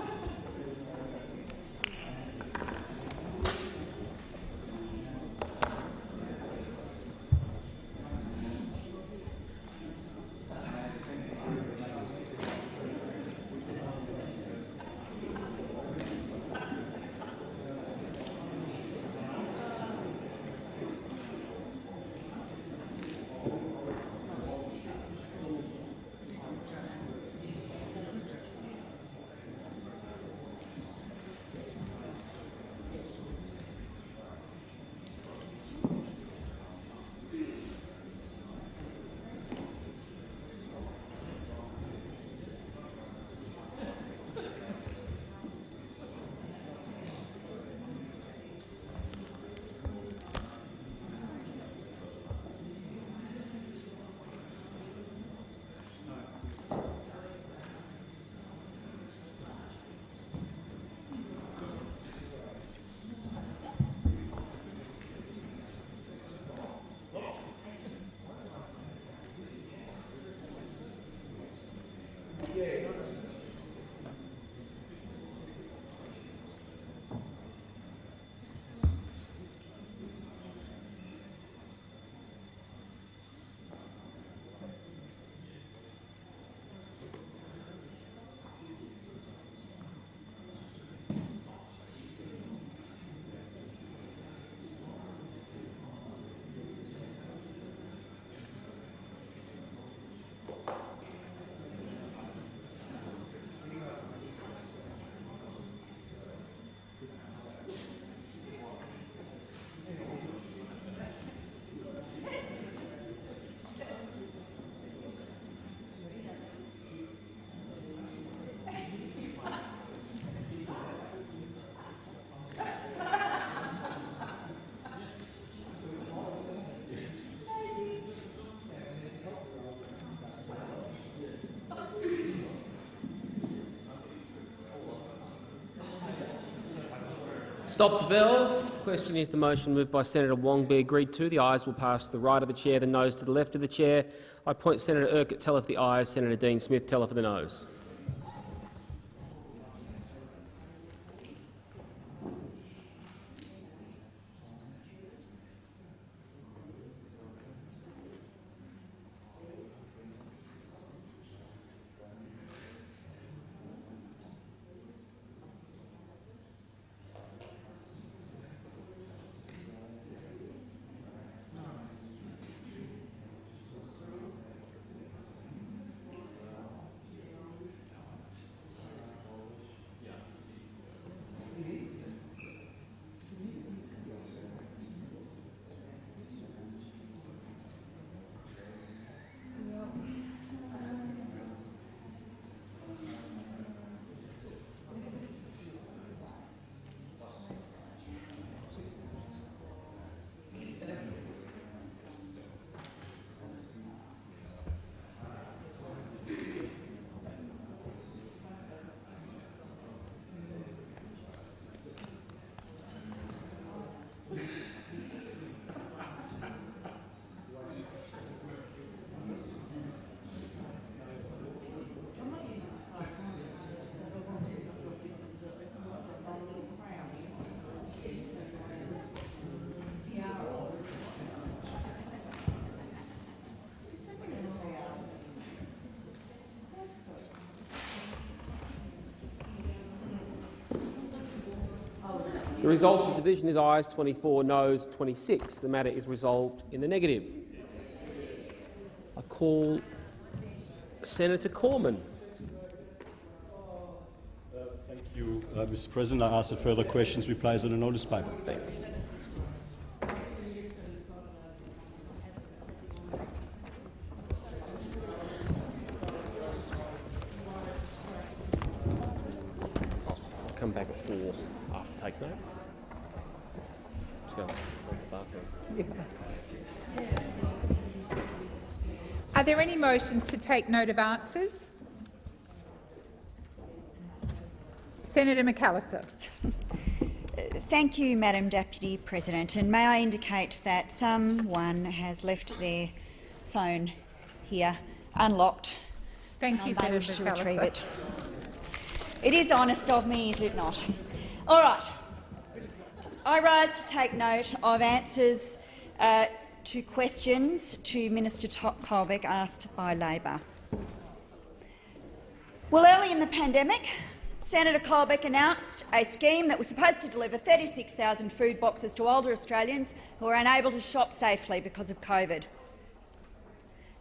Speaker 2: Stop the bells. Question is the motion moved by Senator Wong be agreed to. The ayes will pass to the right of the chair, the noes to the left of the chair. I point Senator Urquhart teller for the ayes, Senator Dean Smith teller for the noes. The result of the division is ayes 24, noes 26. The matter is resolved in the negative. I call Senator Cormann.
Speaker 8: Thank you, uh, Mr President. I ask that further questions be placed on the notice paper.
Speaker 2: Thank you. I'll come back at four after take note. Just go to the bathroom.
Speaker 18: Are there any motions to take note of answers? Senator McAllister.
Speaker 13: Thank you, Madam Deputy President. And may I indicate that someone has left their phone here unlocked.
Speaker 18: Thank you, Senator
Speaker 13: to retrieve it. It is honest of me, is it not? All right. I rise to take note of answers uh, to questions to Minister Colbeck asked by Labor. Well, early in the pandemic, Senator Colbeck announced a scheme that was supposed to deliver 36,000 food boxes to older Australians who were unable to shop safely because of COVID.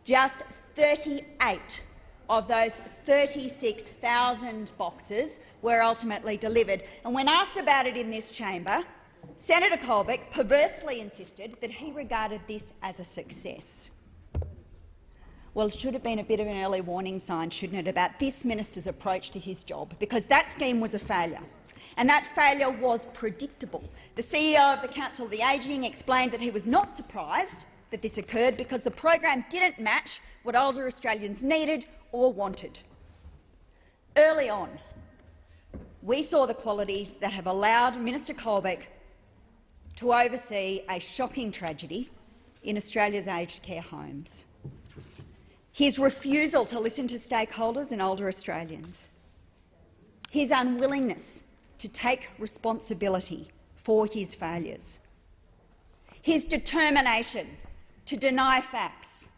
Speaker 13: Just 38 of those 36,000 boxes were ultimately delivered. And when asked about it in this chamber, Senator Colbeck perversely insisted that he regarded this as a success. Well, it should have been a bit of an early warning sign, shouldn't it, about this minister's approach to his job, because that scheme was a failure. And that failure was predictable. The CEO of the Council of the Ageing explained that he was not surprised that this occurred because the program didn't match what older Australians needed or wanted. Early on, we saw the qualities that have allowed Minister Colbeck to oversee a shocking tragedy in Australia's aged care homes. His refusal to listen to stakeholders and older Australians. His unwillingness to take responsibility for his failures. His determination to deny facts,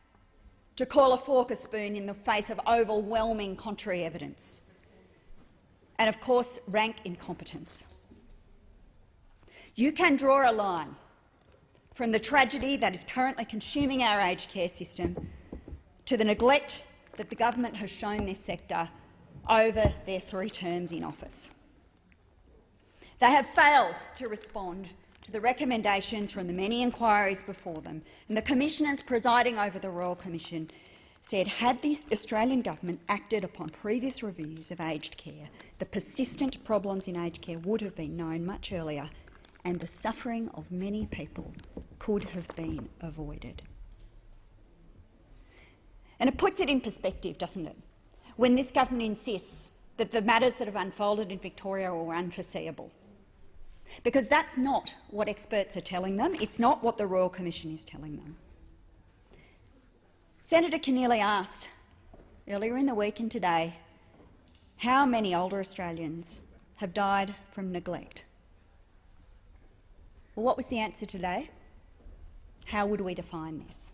Speaker 13: to call a fork a spoon in the face of overwhelming contrary evidence, and of course rank incompetence. You can draw a line from the tragedy that is currently consuming our aged care system to the neglect that the government has shown this sector over their three terms in office. They have failed to respond to the recommendations from the many inquiries before them, and the commissioners presiding over the Royal Commission said had the Australian government acted upon previous reviews of aged care, the persistent problems in aged care would have been known much earlier and the suffering of many people could have been avoided. And it puts it in perspective, doesn't it, when this government insists that the matters that have unfolded in Victoria were unforeseeable. Because that's not what experts are telling them. It's not what the Royal Commission is telling them. Senator Keneally asked earlier in the week and today how many older Australians have died from neglect. Well, what was the answer today? How would we define this?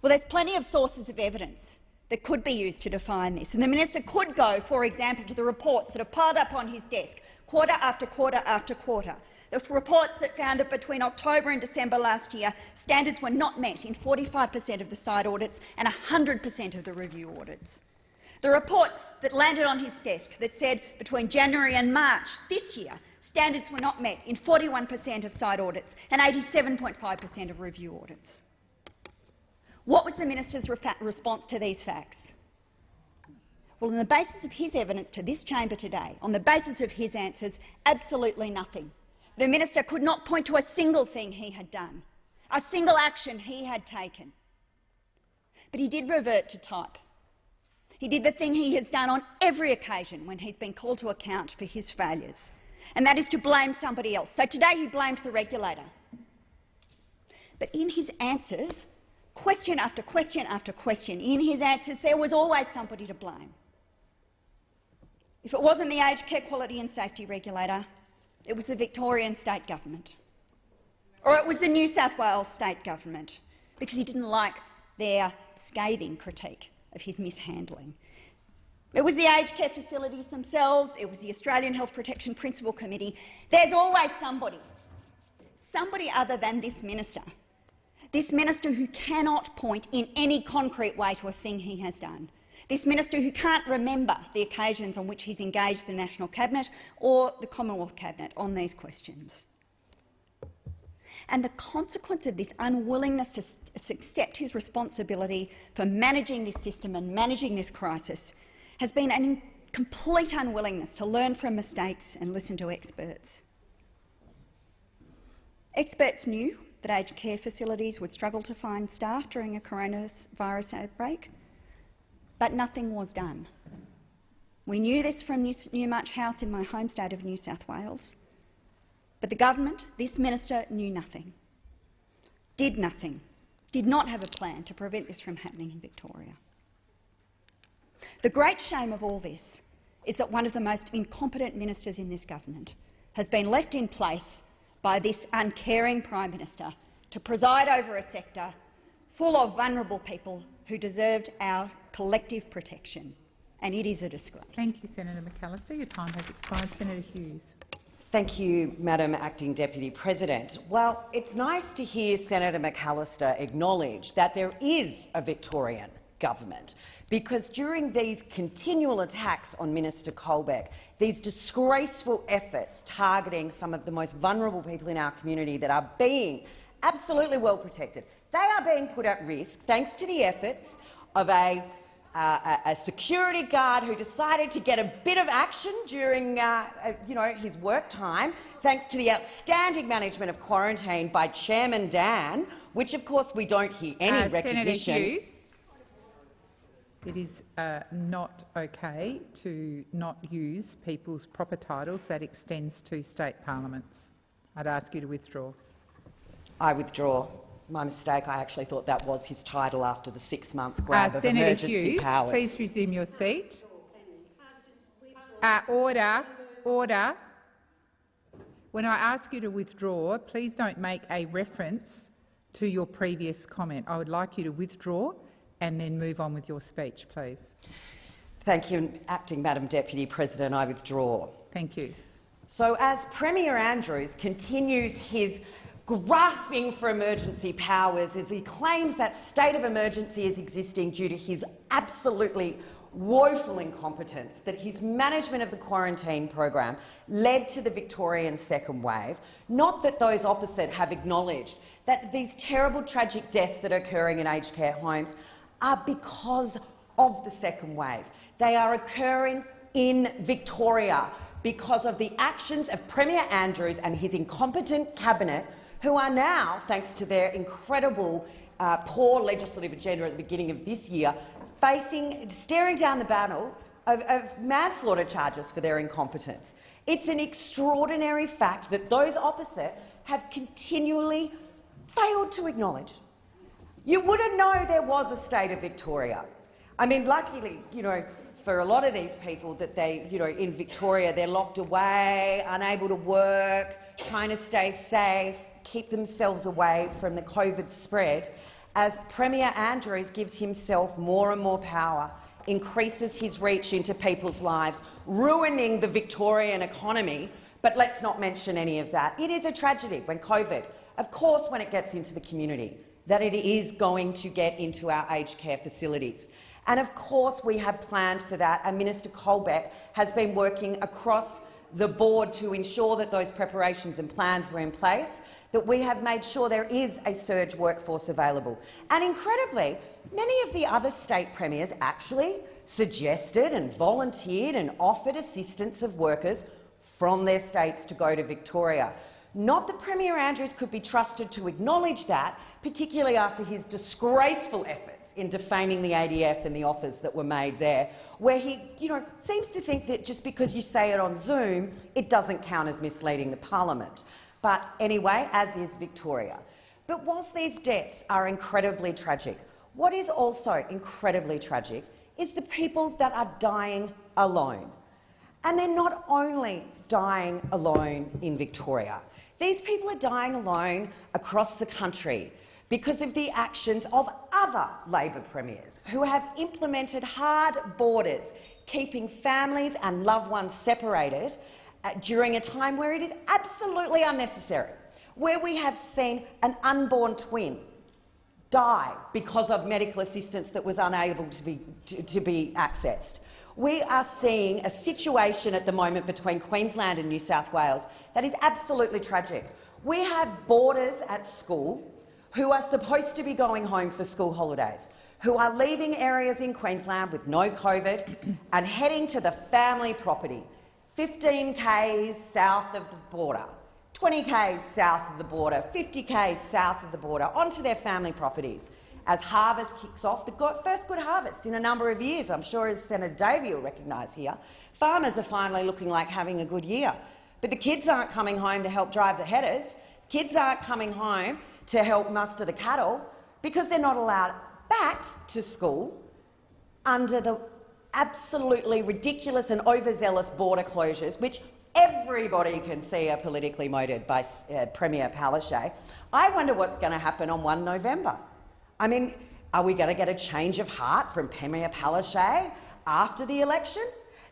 Speaker 13: Well, there's plenty of sources of evidence that could be used to define this. And the minister could go, for example, to the reports that are piled up on his desk quarter after quarter after quarter. The reports that found that between October and December last year, standards were not met in 45 per cent of the site audits and 100 per cent of the review audits. The reports that landed on his desk that said between January and March this year, standards were not met in 41 per cent of site audits and 87.5 per cent of review audits. What was the minister's response to these facts? Well, on the basis of his evidence to this chamber today, on the basis of his answers, absolutely nothing. The minister could not point to a single thing he had done, a single action he had taken. But he did revert to type. He did the thing he has done on every occasion when he's been called to account for his failures, and that is to blame somebody else. So today he blamed the regulator. But in his answers, question after question after question. In his answers, there was always somebody to blame. If it wasn't the Aged Care Quality and Safety Regulator, it was the Victorian state government. Or it was the New South Wales state government, because he didn't like their scathing critique of his mishandling. It was the aged care facilities themselves, it was the Australian Health Protection Principal Committee. There's always somebody, somebody other than this minister this minister who cannot point in any concrete way to a thing he has done. This minister who can't remember the occasions on which he's engaged the National Cabinet or the Commonwealth Cabinet on these questions. And the consequence of this unwillingness to accept his responsibility for managing this system and managing this crisis has been a complete unwillingness to learn from mistakes and listen to experts. Experts knew that aged care facilities would struggle to find staff during a coronavirus outbreak, but nothing was done. We knew this from Newmarch House in my home state of New South Wales, but the government, this minister, knew nothing, did nothing, did not have a plan to prevent this from happening in Victoria. The great shame of all this is that one of the most incompetent ministers in this government has been left in place by this uncaring Prime Minister to preside over a sector full of vulnerable people who deserved our collective protection, and it is a disgrace.
Speaker 18: Thank you, Senator McAllister. Your time has expired. Senator Hughes.
Speaker 14: Thank you, Madam Acting Deputy President. Well, it's nice to hear Senator McAllister acknowledge that there is a Victorian government because during these continual attacks on Minister Colbeck, these disgraceful efforts targeting some of the most vulnerable people in our community that are being absolutely well protected, they are being put at risk thanks to the efforts of a uh, a security guard who decided to get a bit of action during uh, uh, you know, his work time, thanks to the outstanding management of quarantine by Chairman Dan, which of course we don't hear any uh, recognition.
Speaker 18: It is uh, not okay to not use people's proper titles. That extends to state parliaments. I'd ask you to withdraw.
Speaker 14: I withdraw. My mistake. I actually thought that was his title after the six-month grab uh, of
Speaker 18: Senator
Speaker 14: emergency
Speaker 18: Hughes,
Speaker 14: powers.
Speaker 18: please resume your seat. Uh, order. Order. When I ask you to withdraw, please don't make a reference to your previous comment. I would like you to withdraw and then move on with your speech, please.
Speaker 14: Thank you, Acting Madam Deputy President. I withdraw.
Speaker 18: Thank you.
Speaker 14: So as Premier Andrews continues his grasping for emergency powers as he claims that state of emergency is existing due to his absolutely woeful incompetence, that his management of the quarantine program led to the Victorian second wave, not that those opposite have acknowledged that these terrible tragic deaths that are occurring in aged care homes are because of the second wave. They are occurring in Victoria because of the actions of Premier Andrews and his incompetent cabinet, who are now, thanks to their incredible uh, poor legislative agenda at the beginning of this year, facing, staring down the barrel of, of manslaughter charges for their incompetence. It's an extraordinary fact that those opposite have continually failed to acknowledge. You wouldn't know there was a state of Victoria. I mean, luckily, you know, for a lot of these people that they, you know, in Victoria, they're locked away, unable to work, trying to stay safe, keep themselves away from the COVID spread, as Premier Andrews gives himself more and more power, increases his reach into people's lives, ruining the Victorian economy. But let's not mention any of that. It is a tragedy when COVID, of course, when it gets into the community, that it is going to get into our aged care facilities. And of course we have planned for that, and Minister Colbeck has been working across the board to ensure that those preparations and plans were in place, that we have made sure there is a surge workforce available. And incredibly, many of the other state premiers actually suggested and volunteered and offered assistance of workers from their states to go to Victoria. Not that Premier Andrews could be trusted to acknowledge that, particularly after his disgraceful efforts in defaming the ADF and the offers that were made there, where he you know, seems to think that just because you say it on Zoom, it doesn't count as misleading the parliament. But anyway, as is Victoria. But whilst these deaths are incredibly tragic, what is also incredibly tragic is the people that are dying alone. And they're not only dying alone in Victoria. These people are dying alone across the country because of the actions of other Labor premiers who have implemented hard borders, keeping families and loved ones separated uh, during a time where it is absolutely unnecessary, where we have seen an unborn twin die because of medical assistance that was unable to be, to, to be accessed. We are seeing a situation at the moment between Queensland and New South Wales that is absolutely tragic. We have boarders at school who are supposed to be going home for school holidays, who are leaving areas in Queensland with no COVID and heading to the family property, 15 k's south of the border, 20 k's south of the border, 50 k's south of the border, onto their family properties. As harvest kicks off, the first good harvest in a number of years, I'm sure as Senator Davey will recognise here, farmers are finally looking like having a good year. But the kids aren't coming home to help drive the headers. Kids aren't coming home to help muster the cattle because they're not allowed back to school under the absolutely ridiculous and overzealous border closures, which everybody can see are politically motivated by uh, Premier Palaszczuk. I wonder what's going to happen on 1 November. I mean, are we going to get a change of heart from Premier Palaszczuk after the election?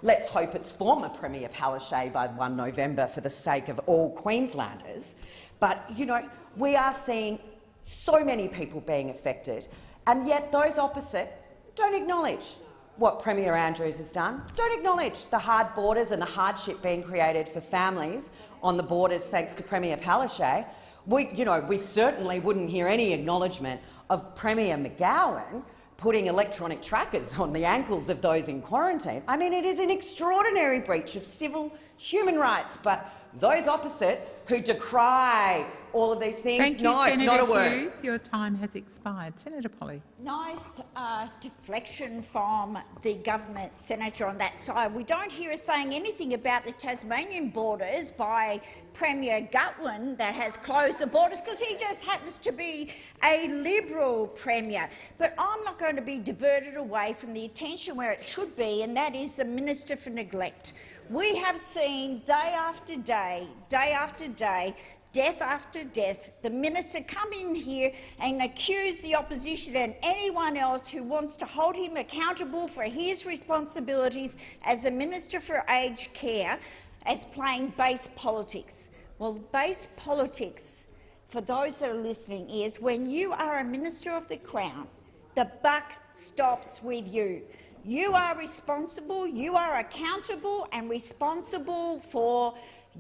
Speaker 14: Let's hope it's former Premier Palaszczuk by 1 November for the sake of all Queenslanders. But, you know, we are seeing so many people being affected, and yet those opposite don't acknowledge what Premier Andrews has done, don't acknowledge the hard borders and the hardship being created for families on the borders thanks to Premier Palaszczuk. We, you know, we certainly wouldn't hear any acknowledgement of Premier McGowan putting electronic trackers on the ankles of those in quarantine. I mean, it is an extraordinary breach of civil human rights, but those opposite who decry all of these things,
Speaker 18: Thank you,
Speaker 14: no,
Speaker 18: Senator
Speaker 14: not a word.
Speaker 18: Hughes. Your time has expired. Senator Polly.
Speaker 19: Nice uh, deflection from the government senator on that side. We don't hear us saying anything about the Tasmanian borders by Premier Gutwein that has closed the borders because he just happens to be a Liberal Premier. But I'm not going to be diverted away from the attention where it should be, and that is the Minister for Neglect. We have seen day after day, day after day, death after death, the minister come in here and accuse the opposition and anyone else who wants to hold him accountable for his responsibilities as a minister for aged care as playing base politics. Well, base politics, for those that are listening, is when you are a minister of the Crown, the buck stops with you. You are responsible, you are accountable and responsible for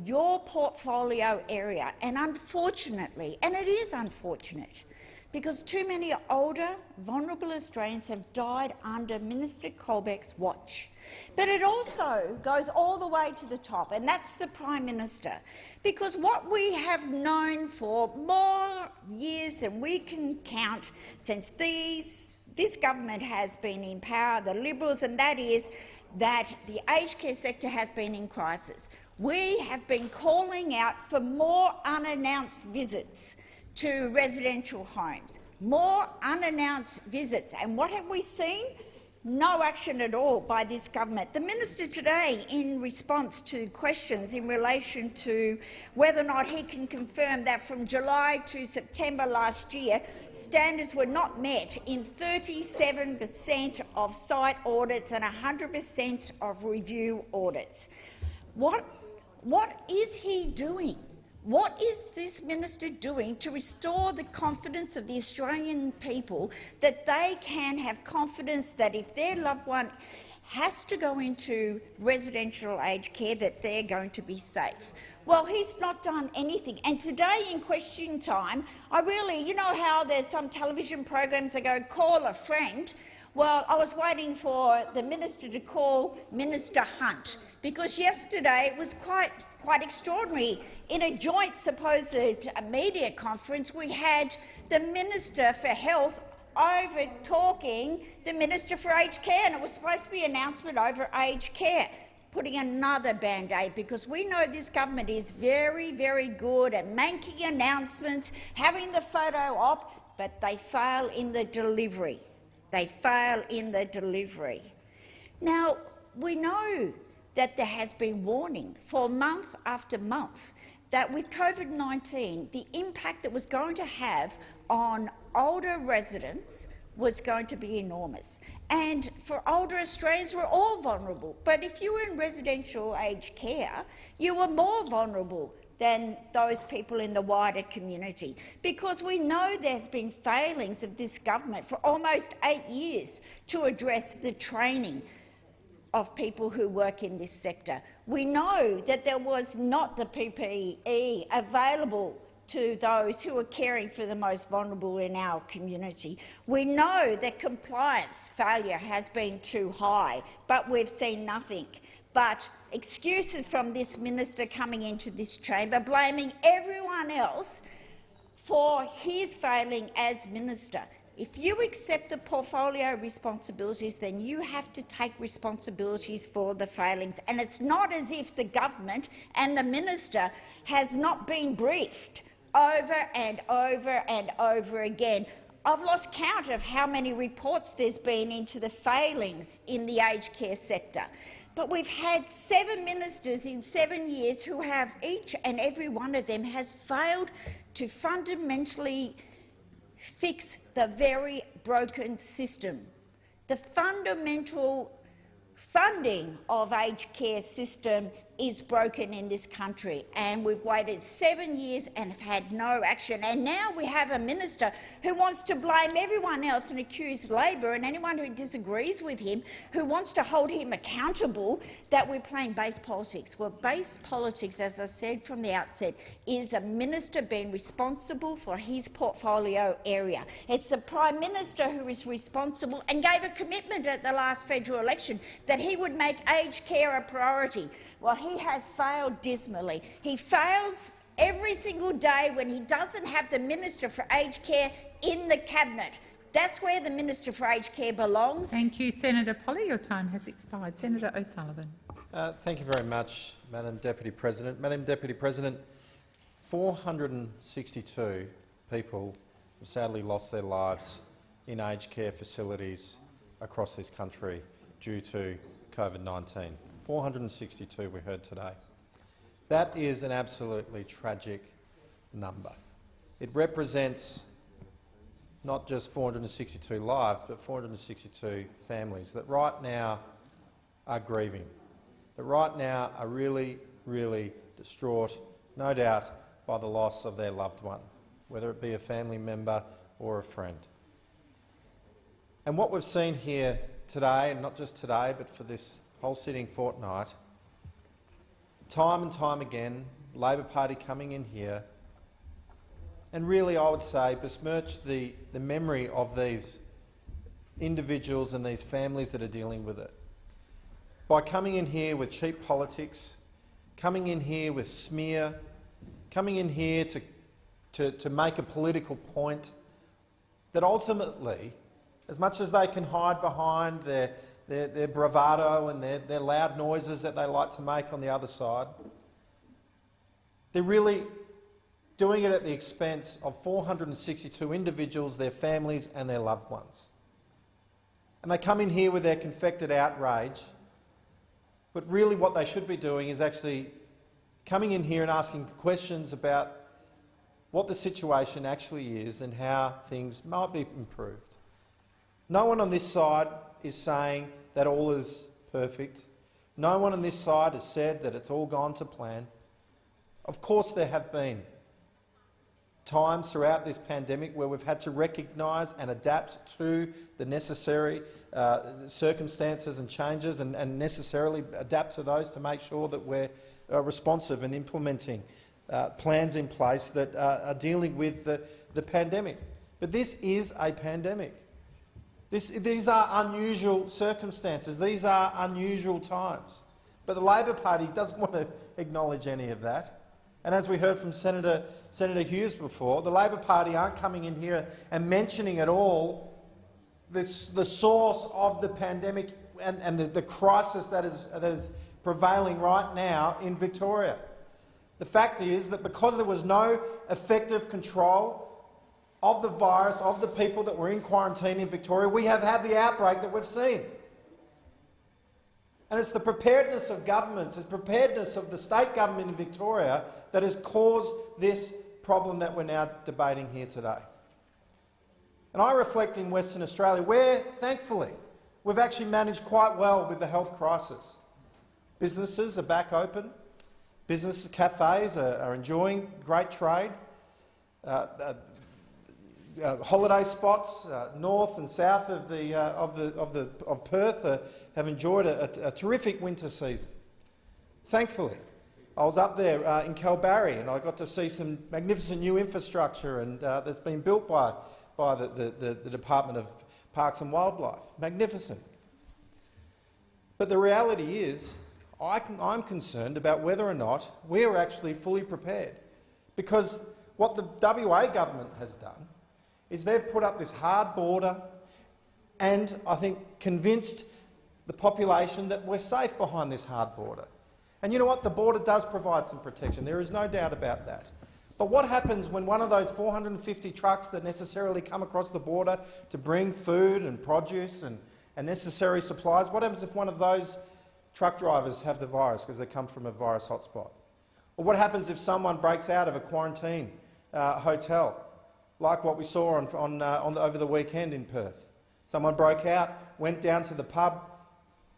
Speaker 19: your portfolio area. And unfortunately, and it is unfortunate, because too many older, vulnerable Australians have died under Minister Colbeck's watch. But it also goes all the way to the top, and that's the Prime Minister. Because what we have known for more years than we can count since these, this government has been in power, the Liberals, and that is that the aged care sector has been in crisis. We have been calling out for more unannounced visits to residential homes, more unannounced visits. And what have we seen? No action at all by this government. The minister today, in response to questions in relation to whether or not he can confirm that from July to September last year, standards were not met in 37 per cent of site audits and 100 per cent of review audits. What, what is he doing? What is this minister doing to restore the confidence of the Australian people that they can have confidence that if their loved one has to go into residential aged care, that they're going to be safe? Well, he's not done anything. And today in question time, I really, you know how there's some television programs that go, call a friend? Well, I was waiting for the minister to call Minister Hunt because yesterday it was quite, quite extraordinary. In a joint supposed media conference, we had the Minister for Health over talking the Minister for Aged Care, and it was supposed to be an announcement over aged care, putting another band-aid, because we know this government is very, very good at making announcements, having the photo op, but they fail in the delivery. They fail in the delivery. Now, we know that there has been warning for month after month that with COVID-19, the impact that was going to have on older residents was going to be enormous. And for older Australians, we're all vulnerable. But if you were in residential aged care, you were more vulnerable than those people in the wider community, because we know there's been failings of this government for almost eight years to address the training of people who work in this sector. We know that there was not the PPE available to those who are caring for the most vulnerable in our community. We know that compliance failure has been too high, but we've seen nothing but excuses from this minister coming into this chamber, blaming everyone else for his failing as minister. If you accept the portfolio responsibilities, then you have to take responsibilities for the failings. And it's not as if the government and the minister has not been briefed over and over and over again. I've lost count of how many reports there's been into the failings in the aged care sector. But we've had seven ministers in seven years who have each and every one of them has failed to fundamentally fix the very broken system. The fundamental funding of aged care system is broken in this country, and we've waited seven years and have had no action. And now we have a minister who wants to blame everyone else and accuse Labor and anyone who disagrees with him, who wants to hold him accountable that we're playing base politics. Well, base politics, as I said from the outset, is a minister being responsible for his portfolio area. It's the Prime Minister who is responsible and gave a commitment at the last federal election that he would make aged care a priority. Well, he has failed dismally. He fails every single day when he doesn't have the Minister for Aged Care in the Cabinet. That's where the Minister for Aged Care belongs.
Speaker 18: Thank you, Senator Polly. Your time has expired. Senator O'Sullivan.
Speaker 20: Uh, thank you very much, Madam Deputy President. Madam Deputy President, 462 people have sadly lost their lives in aged care facilities across this country due to COVID-19. 462 we heard today. That is an absolutely tragic number. It represents not just 462 lives, but 462 families that right now are grieving, that right now are really, really distraught, no doubt by the loss of their loved one, whether it be a family member or a friend. And what we've seen here today, and not just today, but for this whole sitting fortnight, time and time again, Labor Party coming in here and really, I would say, besmirch the, the memory of these individuals and these families that are dealing with it. By coming in here with cheap politics, coming in here with smear, coming in here to, to, to make a political point that ultimately, as much as they can hide behind their their, their bravado and their, their loud noises that they like to make on the other side. They're really doing it at the expense of 462 individuals, their families and their loved ones. And they come in here with their confected outrage, but really what they should be doing is actually coming in here and asking questions about what the situation actually is and how things might be improved. No one on this side is saying that all is perfect. No one on this side has said that it's all gone to plan. Of course there have been times throughout this pandemic where we've had to recognise and adapt to the necessary uh, circumstances and changes and, and, necessarily adapt to those to make sure that we're uh, responsive and implementing uh, plans in place that uh, are dealing with the, the pandemic. But this is a pandemic. This, these are unusual circumstances. These are unusual times. But the Labor Party doesn't want to acknowledge any of that. And as we heard from Senator, Senator Hughes before, the Labor Party aren't coming in here and mentioning at all this, the source of the pandemic and, and the, the crisis that is, that is prevailing right now in Victoria. The fact is that because there was no effective control of the virus, of the people that were in quarantine in Victoria, we have had the outbreak that we've seen. And it's the preparedness of governments, it's preparedness of the state government in Victoria that has caused this problem that we're now debating here today. And I reflect in Western Australia where, thankfully, we've actually managed quite well with the health crisis. Businesses are back open, Businesses, cafes are, are enjoying great trade. Uh, uh, uh, holiday spots uh, north and south of the uh, of the of the of Perth uh, have enjoyed a, a, a, terrific winter season. Thankfully, I was up there in Kalbarri and I got to see some magnificent new infrastructure and that's been built by by the, the, the Department of Parks and Wildlife. Magnificent. But the reality is I I am concerned about whether or not we are actually fully prepared. Because what the WA government has done is they've put up this hard border and, I think, convinced the population that we're safe behind this hard border. And you know what? The border does provide some protection. There is no doubt about that. But what happens when one of those 450 trucks that necessarily come across the border to bring food and produce and, and necessary supplies, what happens if one of those truck drivers have the virus because they come from a virus hotspot? Or what happens if someone breaks out of a quarantine uh, hotel, like what we saw on, on, uh, on the, over the weekend in Perth? Someone broke out, went down to the pub,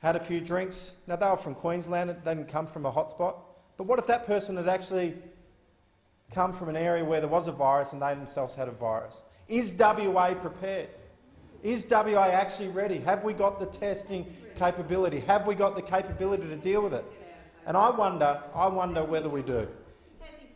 Speaker 20: had a few drinks. Now, they were from Queensland, they didn't come from a hotspot. But what if that person had actually come from an area where there was a virus and they themselves had a virus? Is WA prepared? Is WA actually ready? Have we got the testing capability? Have we got the capability to deal with it? And I wonder, I wonder whether we do.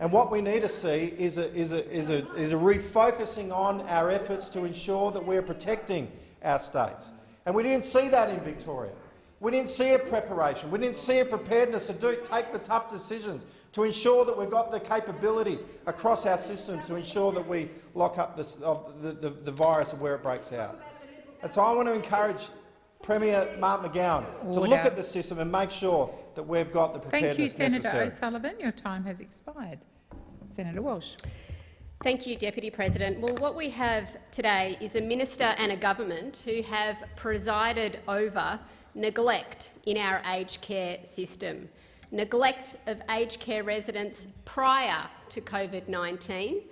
Speaker 20: And what we need to see is a, is a, is a, is a refocusing on our efforts to ensure that we're protecting our states. And we didn't see that in Victoria. We didn't see a preparation. We didn't see a preparedness to do, take the tough decisions to ensure that we've got the capability across our systems to ensure that we lock up this, the, the, the virus of where it breaks out. And so I want to encourage Premier Mark McGowan Order. to look at the system and make sure that we've got the preparedness
Speaker 18: Thank you, Senator
Speaker 7: necessary.
Speaker 18: O'Sullivan. Your time has expired. Senator Walsh.
Speaker 21: Thank you, Deputy President. Well, what we have today is a minister and a government who have presided over neglect in our aged care system, neglect of aged care residents prior to COVID-19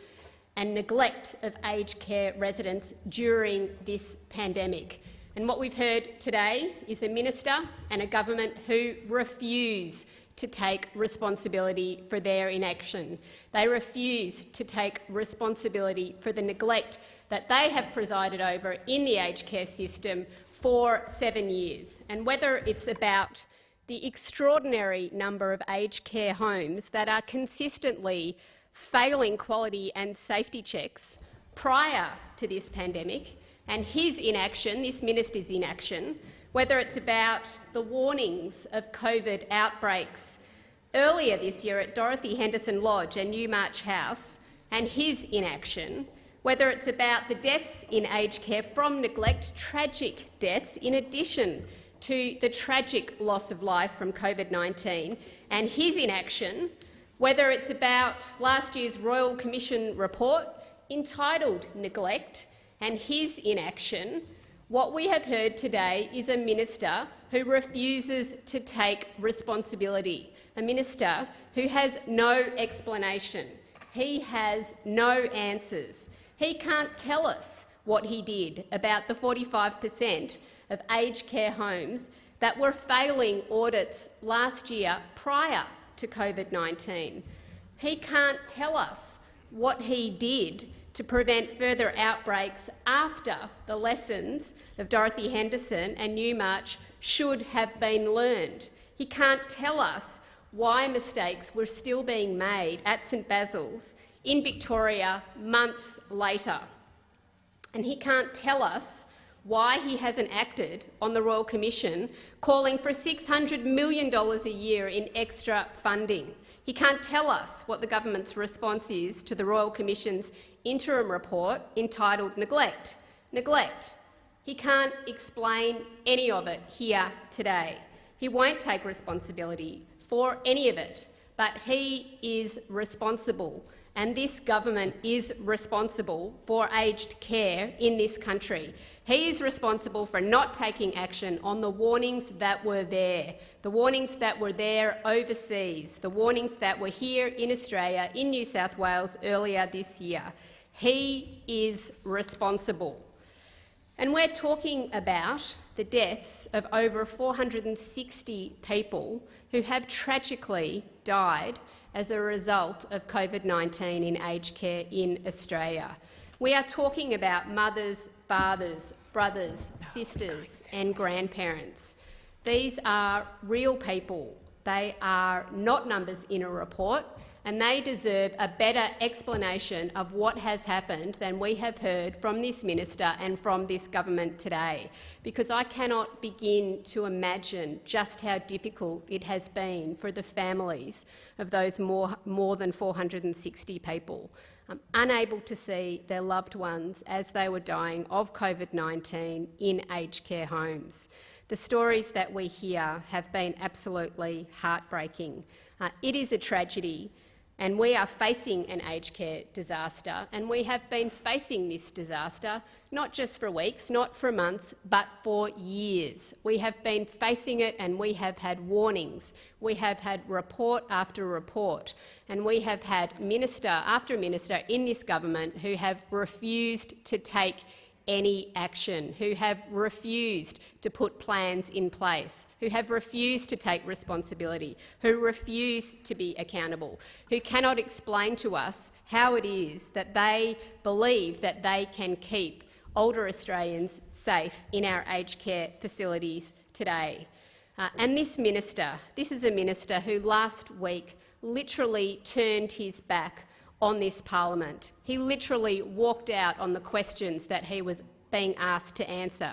Speaker 21: and neglect of aged care residents during this pandemic. And what we've heard today is a minister and a government who refuse to take responsibility for their inaction. They refuse to take responsibility for the neglect that they have presided over in the aged care system for seven years. And whether it's about the extraordinary number of aged care homes that are consistently failing quality and safety checks prior to this pandemic and his inaction, this minister's inaction, whether it's about the warnings of COVID outbreaks earlier this year at Dorothy Henderson Lodge and Newmarch House and his inaction, whether it's about the deaths in aged care from neglect, tragic deaths, in addition to the tragic loss of life from COVID-19 and his inaction, whether it's about last year's Royal Commission report entitled Neglect and his inaction, what we have heard today is a minister who refuses to take responsibility, a minister who has no explanation. He has no answers. He can't tell us what he did about the 45 per cent of aged care homes that were failing audits last year prior to COVID-19. He can't tell us what he did to prevent further outbreaks after the lessons of Dorothy Henderson and Newmarch should have been learned. He can't tell us why mistakes were still being made at St Basil's in Victoria months later. And he can't tell us why he hasn't acted on the Royal Commission calling for $600 million a year in extra funding. He can't tell us what the government's response is to the Royal Commission's interim report entitled Neglect. Neglect. He can't explain any of it here today. He won't take responsibility for any of it, but he is responsible and this government is responsible for aged care in this country. He is responsible for not taking action on the warnings that were there, the warnings that were there overseas, the warnings that were here in Australia, in New South Wales earlier this year. He is responsible. And we're talking about the deaths of over 460 people who have tragically died as a result of COVID-19 in aged care in Australia. We are talking about mothers, fathers, brothers, sisters and grandparents. These are real people. They are not numbers in a report and they deserve a better explanation of what has happened than we have heard from this minister and from this government today, because I cannot begin to imagine just how difficult it has been for the families of those more, more than 460 people, um, unable to see their loved ones as they were dying of COVID-19 in aged care homes. The stories that we hear have been absolutely heartbreaking. Uh, it is a tragedy and we are facing an aged care disaster, and we have been facing this disaster not just for weeks, not for months, but for years. We have been facing it and we have had warnings. We have had report after report, and we have had minister after minister in this government who have refused to take any action, who have refused to put plans in place, who have refused to take responsibility, who refuse to be accountable, who cannot explain to us how it is that they believe that they can keep older Australians safe in our aged care facilities today. Uh, and this minister, this is a minister who last week literally turned his back on this parliament. He literally walked out on the questions that he was being asked to answer,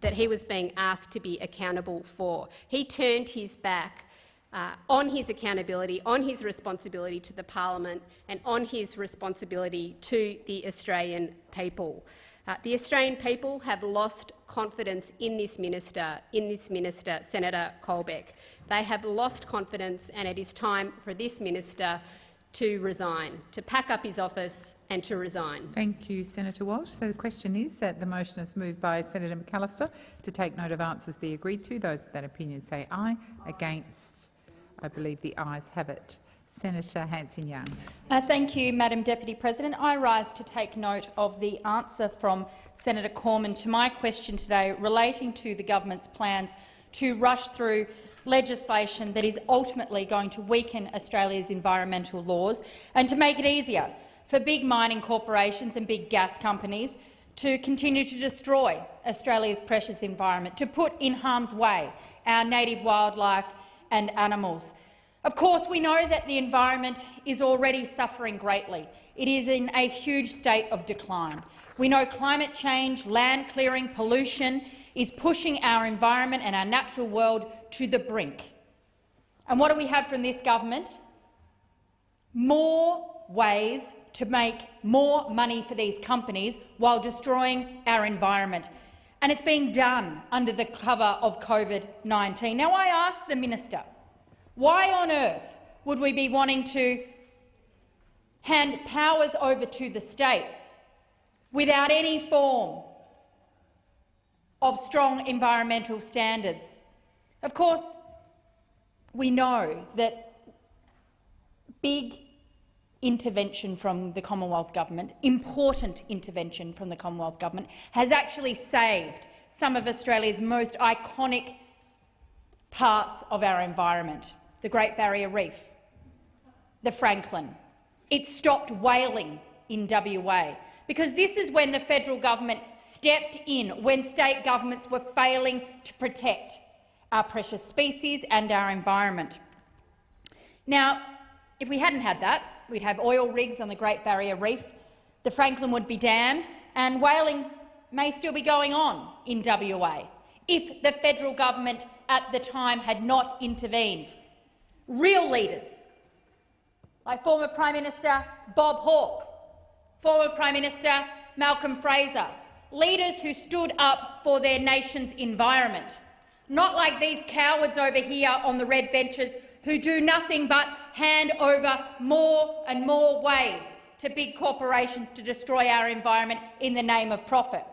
Speaker 21: that he was being asked to be accountable for. He turned his back uh, on his accountability, on his responsibility to the parliament and on his responsibility to the Australian people. Uh, the Australian people have lost confidence in this minister, in this minister, Senator Colbeck. They have lost confidence, and it is time for this minister to resign, to pack up his office and to resign.
Speaker 18: Thank you, Senator Walsh. So the question is that the motion is moved by Senator McAllister to take note of answers be agreed to. Those of that opinion say aye. Against, I believe the ayes have it. Senator Hanson-Young.
Speaker 9: Uh, thank you, Madam Deputy President. I rise to take note of the answer from Senator Cormann to my question today relating to the government's plans to rush through legislation that is ultimately going to weaken Australia's environmental laws and to make it easier for big mining corporations and big gas companies to continue to destroy Australia's precious environment, to put in harm's way our native wildlife and animals. Of course, we know that the environment is already suffering greatly. It is in a huge state of decline. We know climate change, land clearing, pollution is pushing our environment and our natural world to the brink. And what do we have from this government? More ways to make more money for these companies while destroying our environment. and it's being done under the cover of COVID-19. Now, I ask the minister, why on earth would we be wanting to hand powers over to the states without any form of strong environmental standards? Of course, we know that big intervention from the Commonwealth Government, important intervention from the Commonwealth Government, has actually saved some of Australia's most iconic parts of our environment, the Great Barrier Reef, the Franklin. It stopped whaling in WA, because this is when the federal government stepped in, when state governments were failing to protect our precious species and our environment. Now, if we hadn't had that, we'd have oil rigs on the Great Barrier Reef, the Franklin would be dammed, and whaling may still be going on in WA if the federal government at the time had not intervened. Real leaders, like former Prime Minister Bob Hawke, former Prime Minister Malcolm Fraser, leaders who stood up for their nation's environment, not like these cowards over here on the red benches who do nothing but hand over more and more ways to big corporations to destroy our environment in the name of profit.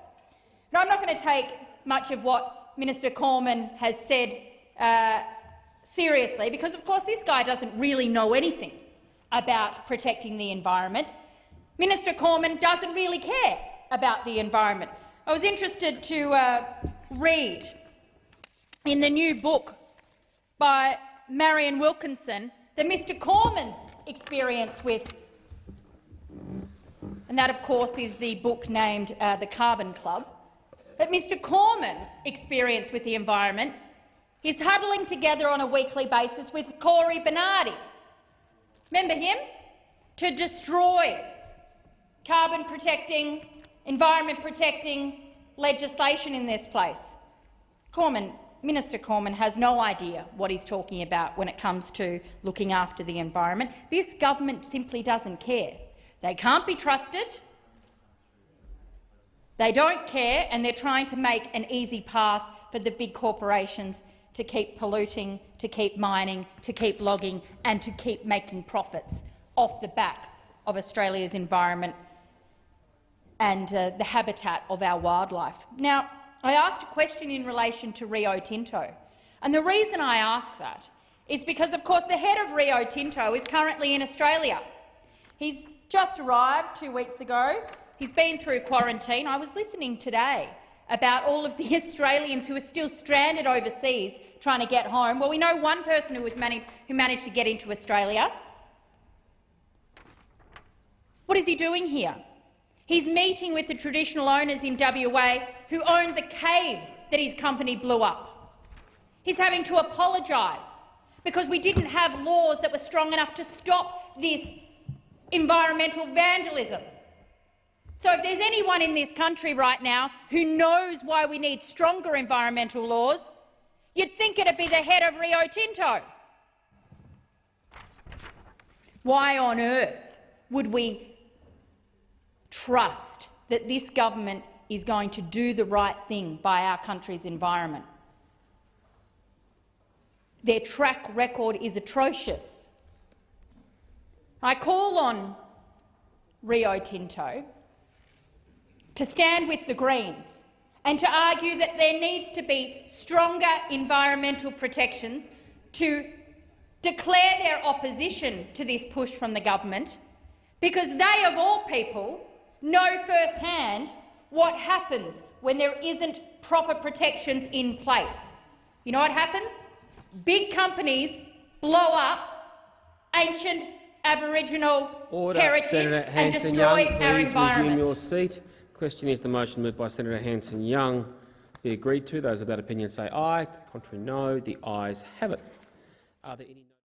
Speaker 9: Now, I'm not going to take much of what Minister Cormann has said uh, seriously, because of course this guy doesn't really know anything about protecting the environment. Minister Cormann doesn't really care about the environment. I was interested to uh, read in the new book by Marian Wilkinson that Mr Cormann's experience with, and that of course is the book named uh, The Carbon Club, that Mr Cormann's experience with the environment is huddling together on a weekly basis with Cory Bernardi. Remember him? To destroy carbon-protecting, environment-protecting legislation in this place. Cormann Minister Cormann has no idea what he's talking about when it comes to looking after the environment. This government simply doesn't care. They can't be trusted. They don't care, and they're trying to make an easy path for the big corporations to keep polluting, to keep mining, to keep logging and to keep making profits off the back of Australia's environment and uh, the habitat of our wildlife. Now, I asked a question in relation to Rio Tinto. And the reason I ask that is because, of course, the head of Rio Tinto is currently in Australia. He's just arrived two weeks ago. He's been through quarantine. I was listening today about all of the Australians who are still stranded overseas trying to get home. Well, we know one person who, was managed, who managed to get into Australia. What is he doing here? He's meeting with the traditional owners in WA who owned the caves that his company blew up. He's having to apologise because we didn't have laws that were strong enough to stop this environmental vandalism. So if there's anyone in this country right now who knows why we need stronger environmental laws, you'd think it'd be the head of Rio Tinto. Why on earth would we trust that this government is going to do the right thing by our country's environment. Their track record is atrocious. I call on Rio Tinto to stand with the Greens and to argue that there needs to be stronger environmental protections to declare their opposition to this push from the government, because they, of all people, know firsthand what happens when there isn't proper protections in place. You know what happens? Big companies blow up ancient Aboriginal
Speaker 2: Order.
Speaker 9: heritage
Speaker 2: Senator
Speaker 9: and destroy
Speaker 2: Young,
Speaker 9: our
Speaker 2: please
Speaker 9: environment.
Speaker 2: resume your seat. Question is the motion moved by Senator Hanson-Young be agreed to. Those of that opinion say aye. Contrary, no. The ayes have it. Are there any